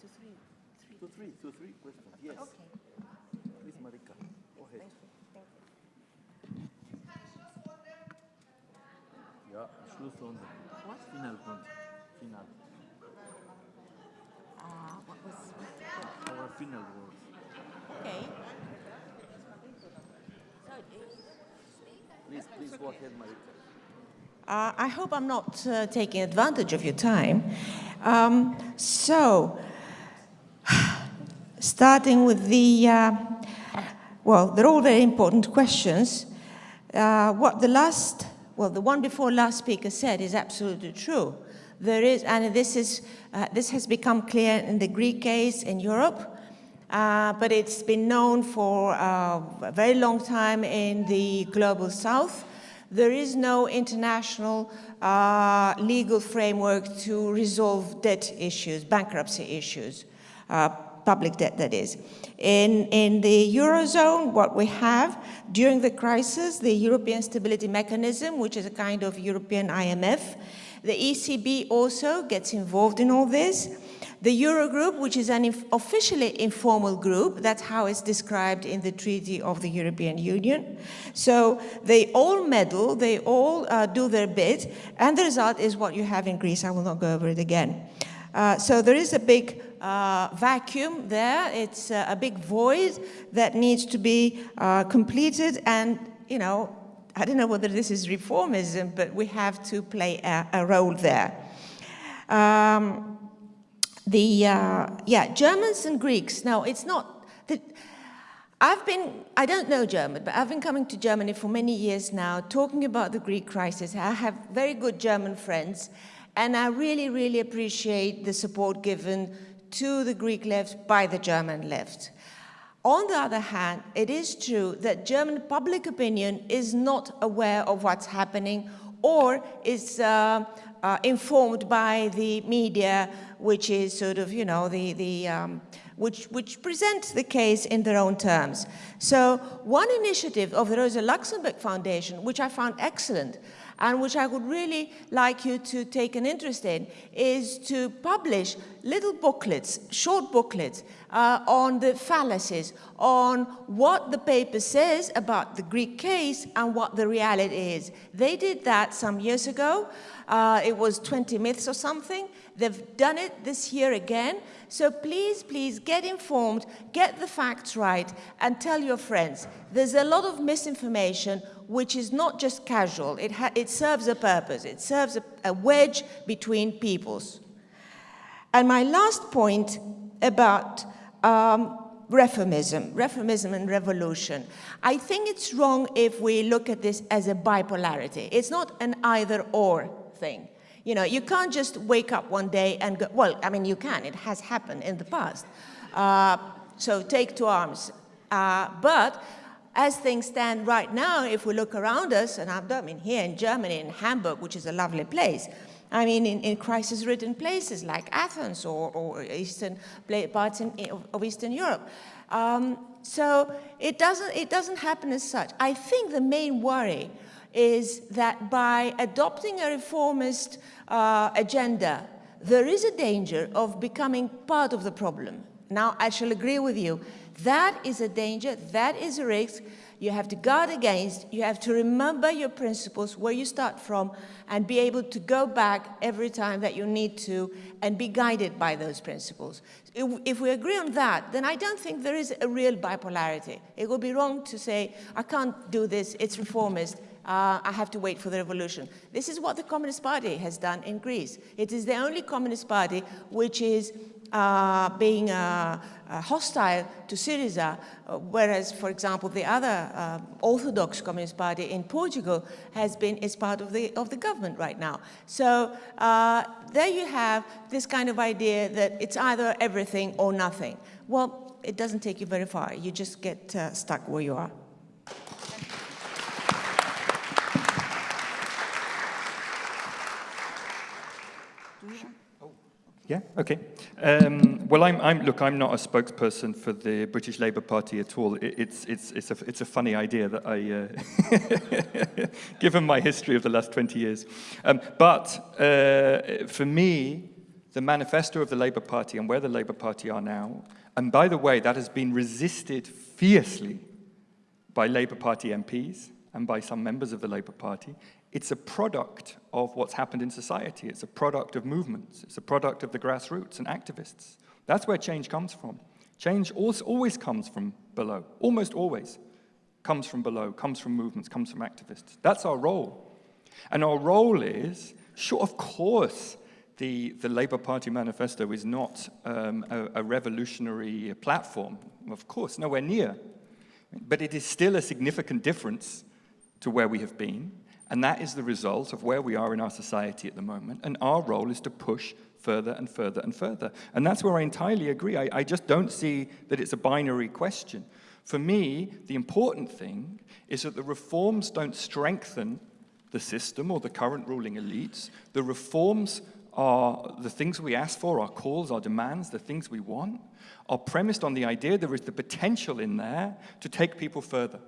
To three. three. To three, to three questions, yes. Okay. Please, Marika, go ahead. Thank you. Ja, Schlussrunde. What? Finalrunde. Final. Uh, what was... Our final words. Okay. Go ahead, Marika. Uh, I hope I'm not uh, taking advantage of your time. Um, so, starting with the, uh, well, they're all very important questions. Uh, what the last well, the one before last speaker said is absolutely true. There is, and this, is, uh, this has become clear in the Greek case in Europe, uh, but it's been known for a very long time in the global south. There is no international uh, legal framework to resolve debt issues, bankruptcy issues, uh, public debt that is. In, in the Eurozone, what we have during the crisis, the European Stability Mechanism, which is a kind of European IMF, the ECB also gets involved in all this. The Eurogroup, which is an inf officially informal group, that's how it's described in the Treaty of the European Union. So they all meddle, they all uh, do their bit, and the result is what you have in Greece. I will not go over it again. Uh, so there is a big uh, vacuum there. It's uh, a big void that needs to be uh, completed and, you know, I don't know whether this is reformism, but we have to play a, a role there. Um, the, uh, yeah, Germans and Greeks, no, it's not, the, I've been, I don't know German, but I've been coming to Germany for many years now, talking about the Greek crisis. I have very good German friends, and I really, really appreciate the support given to the Greek left by the German left. On the other hand, it is true that German public opinion is not aware of what's happening or is uh, uh, informed by the media, which is sort of, you know, the, the um, which, which present the case in their own terms. So one initiative of the Rosa Luxemburg Foundation, which I found excellent, and which I would really like you to take an interest in, is to publish little booklets, short booklets, uh, on the fallacies, on what the paper says about the Greek case and what the reality is. They did that some years ago. Uh, it was 20 myths or something. They've done it this year again. So please, please get informed, get the facts right, and tell your friends. There's a lot of misinformation which is not just casual. It, it serves a purpose. It serves a, a wedge between peoples. And my last point about um, reformism, reformism and revolution. I think it's wrong if we look at this as a bipolarity. It's not an either or thing. You know, you can't just wake up one day and go, well, I mean, you can, it has happened in the past. Uh, so take to arms. Uh, but as things stand right now, if we look around us, and I mean here in Germany, in Hamburg, which is a lovely place, I mean in, in crisis-ridden places like Athens or, or eastern parts in, of Eastern Europe. Um, so it doesn't, it doesn't happen as such. I think the main worry is that by adopting a reformist uh, agenda, there is a danger of becoming part of the problem. Now, I shall agree with you that is a danger, that is a risk you have to guard against, you have to remember your principles, where you start from, and be able to go back every time that you need to and be guided by those principles. If, if we agree on that, then I don't think there is a real bipolarity. It would be wrong to say, I can't do this, it's reformist, uh, I have to wait for the revolution. This is what the Communist Party has done in Greece. It is the only Communist Party which is uh, being uh, uh, hostile to Syriza, uh, whereas, for example, the other uh, Orthodox Communist Party in Portugal has been is part of the of the government right now. So there you have this kind of idea that it's either everything or nothing. Well, it doesn't take you very far. You just get stuck where you are. Yeah, okay. Um, well, I'm, I'm, look, I'm not a spokesperson for the British Labour Party at all. It, it's, it's, it's, a, it's a funny idea that I, uh, given my history of the last 20 years. Um, but uh, for me, the manifesto of the Labour Party and where the Labour Party are now, and by the way, that has been resisted fiercely by Labour Party MPs and by some members of the Labour Party, it's a product of what's happened in society. It's a product of movements. It's a product of the grassroots and activists. That's where change comes from. Change always comes from below, almost always comes from below, comes from movements, comes from activists. That's our role. And our role is, sure, of course, the, the Labour Party manifesto is not um, a, a revolutionary platform. Of course, nowhere near. But it is still a significant difference to where we have been. And that is the result of where we are in our society at the moment. And our role is to push further and further and further. And that's where I entirely agree. I, I just don't see that it's a binary question. For me, the important thing is that the reforms don't strengthen the system or the current ruling elites. The reforms are the things we ask for, our calls, our demands, the things we want, are premised on the idea there is the potential in there to take people further,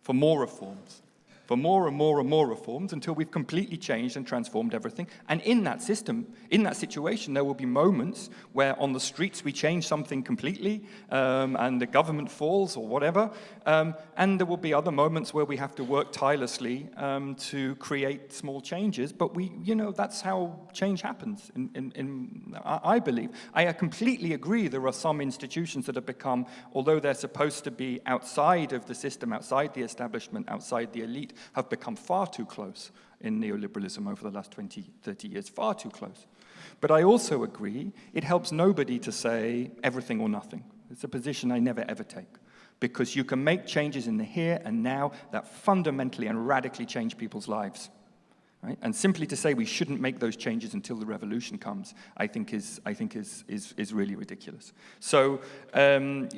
for more reforms for more and more and more reforms until we've completely changed and transformed everything. And in that system, in that situation, there will be moments where on the streets we change something completely um, and the government falls or whatever. Um, and there will be other moments where we have to work tirelessly um, to create small changes. But we, you know, that's how change happens, in, in, in, I believe. I completely agree there are some institutions that have become, although they're supposed to be outside of the system, outside the establishment, outside the elite, have become far too close in neoliberalism over the last 20, 30 years, far too close. But I also agree it helps nobody to say everything or nothing. It's a position I never ever take because you can make changes in the here and now that fundamentally and radically change people's lives. Right? And simply to say we shouldn't make those changes until the revolution comes, I think is, I think is, is, is really ridiculous. So, um,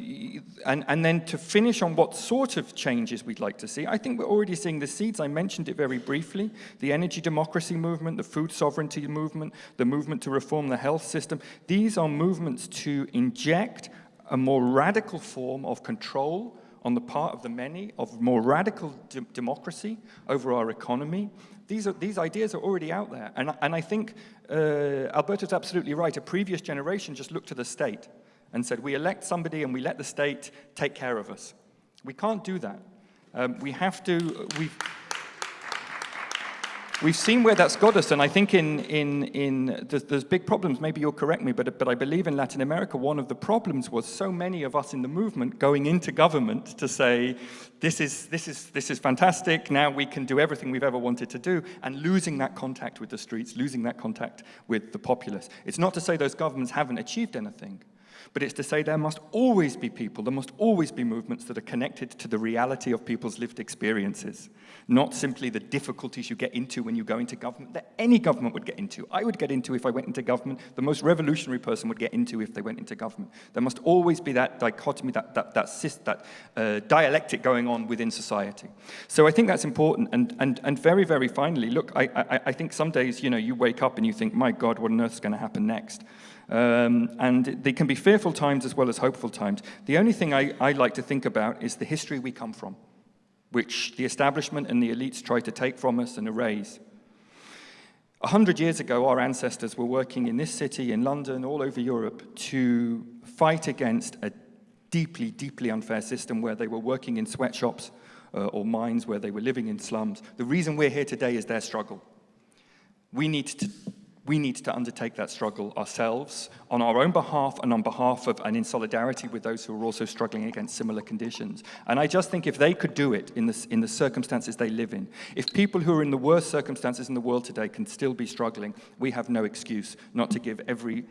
and, and then to finish on what sort of changes we'd like to see, I think we're already seeing the seeds. I mentioned it very briefly. The energy democracy movement, the food sovereignty movement, the movement to reform the health system. These are movements to inject a more radical form of control on the part of the many, of more radical de democracy over our economy, these, are, these ideas are already out there. And, and I think uh, Alberto's absolutely right. A previous generation just looked to the state and said, we elect somebody and we let the state take care of us. We can't do that. Um, we have to, we've, We've seen where that's got us, and I think in, in, in there's, there's, big problems, maybe you'll correct me, but, but I believe in Latin America, one of the problems was so many of us in the movement going into government to say, this is, this is, this is fantastic, now we can do everything we've ever wanted to do, and losing that contact with the streets, losing that contact with the populace. It's not to say those governments haven't achieved anything, but it's to say there must always be people, there must always be movements that are connected to the reality of people's lived experiences, not simply the difficulties you get into when you go into government that any government would get into. I would get into if I went into government, the most revolutionary person would get into if they went into government. There must always be that dichotomy, that, that, that, that uh, dialectic going on within society. So I think that's important. And, and, and very, very finally, look, I, I, I think some days, you know, you wake up and you think, my God, what on earth is going to happen next? Um, and they can be fearful times as well as hopeful times. The only thing I, I like to think about is the history we come from, which the establishment and the elites try to take from us and erase. A hundred years ago, our ancestors were working in this city, in London, all over Europe, to fight against a deeply, deeply unfair system where they were working in sweatshops uh, or mines, where they were living in slums. The reason we're here today is their struggle. We need to we need to undertake that struggle ourselves on our own behalf and on behalf of and in solidarity with those who are also struggling against similar conditions. And I just think if they could do it in the, in the circumstances they live in, if people who are in the worst circumstances in the world today can still be struggling, we have no excuse not to give every,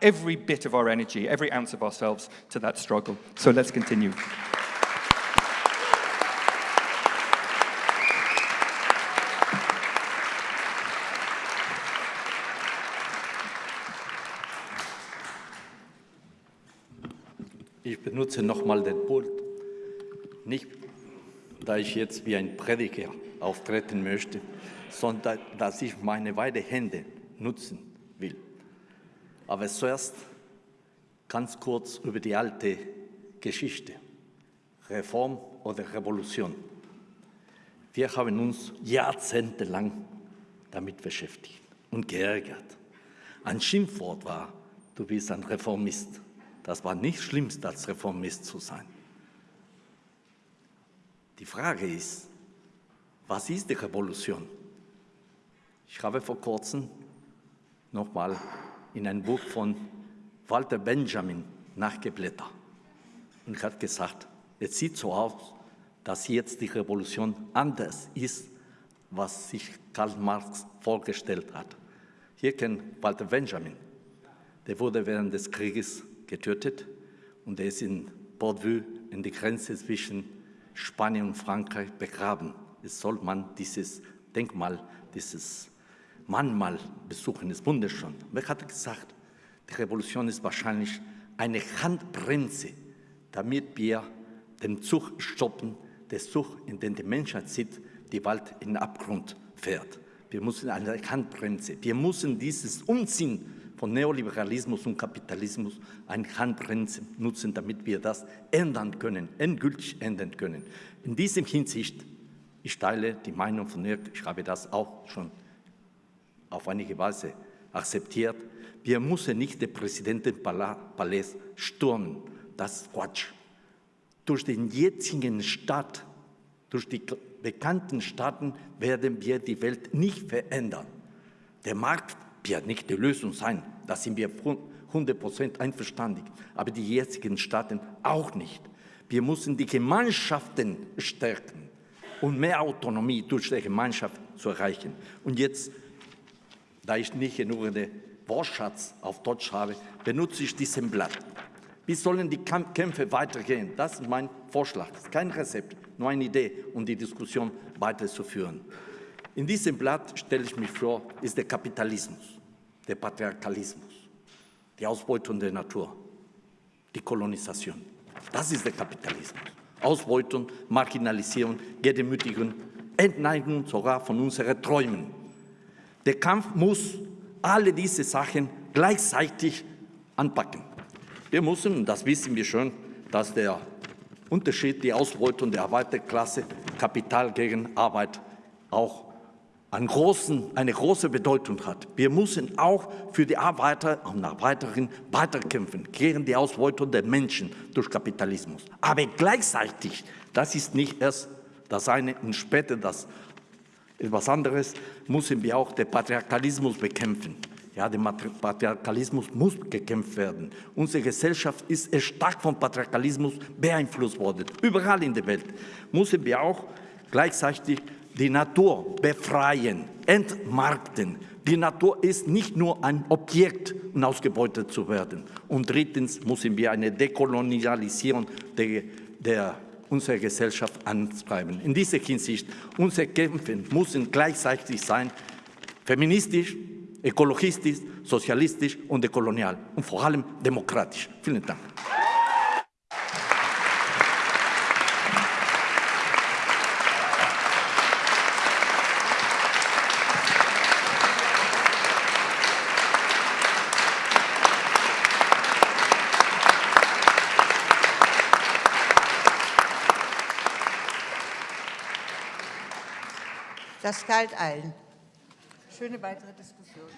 every bit of our energy, every ounce of ourselves to that struggle. So let's continue. Ich benutze nochmal den Pult, nicht da ich jetzt wie ein Prediger auftreten möchte, sondern dass ich meine beiden Hände nutzen will. Aber zuerst ganz kurz über die alte Geschichte, Reform oder Revolution. Wir haben uns jahrzehntelang damit beschäftigt und geärgert. Ein Schimpfwort war, du bist ein Reformist. Das war nicht schlimmst, als Reformist zu sein. Die Frage ist, was ist die Revolution? Ich habe vor kurzem nochmal in ein Buch von Walter Benjamin nachgeblättert und hat gesagt, es sieht so aus, dass jetzt die Revolution anders ist, was sich Karl Marx vorgestellt hat. Hier kennt Walter Benjamin, der wurde während des Krieges getötet und er ist in Bordevue in die Grenze zwischen Spanien und Frankreich begraben. Jetzt soll man dieses Denkmal, dieses Mahnmal besuchen, ist wunderschön. Wer hat gesagt, die Revolution ist wahrscheinlich eine Handbremse, damit wir den Zug stoppen, der Zug, in den die Menschheit sieht, die Welt in den Abgrund fährt. Wir müssen eine Handbremse, wir müssen dieses Umziehen von Neoliberalismus und Kapitalismus eine Handbremse nutzen, damit wir das ändern können, endgültig ändern können. In diesem Hinsicht, ich teile die Meinung von Dirk, ich habe das auch schon auf einige Weise akzeptiert, wir müssen nicht den Präsidentenpalais stürmen. Das ist Quatsch. Durch den jetzigen Staat, durch die bekannten Staaten werden wir die Welt nicht verändern. Der Markt wird nicht die Lösung sein, da sind wir 100% einverstanden, aber die jetzigen Staaten auch nicht. Wir müssen die Gemeinschaften stärken und mehr Autonomie durch die Gemeinschaft zu erreichen. Und jetzt, da ich nicht genug Wortschatz auf Deutsch habe, benutze ich diesen Blatt. Wie sollen die Kämpfe weitergehen? Das ist mein Vorschlag. Das ist kein Rezept, nur eine Idee, um die Diskussion weiterzuführen. In diesem Blatt stelle ich mich vor, ist der Kapitalismus, der Patriarchalismus, die Ausbeutung der Natur, die Kolonisation. Das ist der Kapitalismus. Ausbeutung, Marginalisierung, Gedemütigung, Entneigung sogar von unseren Träumen. Der Kampf muss alle diese Sachen gleichzeitig anpacken. Wir müssen, das wissen wir schon, dass der Unterschied, die Ausbeutung der Arbeiterklasse, Kapital gegen Arbeit auch großen, eine große Bedeutung hat. Wir müssen auch für die Arbeiter und Arbeiterinnen weiterkämpfen gegen die Ausbeutung der Menschen durch Kapitalismus. Aber gleichzeitig, das ist nicht erst das eine und später das etwas anderes, müssen wir auch den Patriarchalismus bekämpfen. Ja, der Patriarchalismus muss gekämpft werden. Unsere Gesellschaft ist stark vom Patriarchalismus beeinflusst worden. Überall in der Welt müssen wir auch gleichzeitig die Natur befreien, entmarkten. Die Natur ist nicht nur ein Objekt, um ausgebeutet zu werden. Und drittens müssen wir eine Dekolonialisierung der, der unserer Gesellschaft antreiben. In dieser Hinsicht, unsere Kämpfe müssen gleichzeitig sein, feministisch, ökologistisch, sozialistisch und dekolonial und vor allem demokratisch. Vielen Dank. Das galt allen. Schöne weitere Diskussion.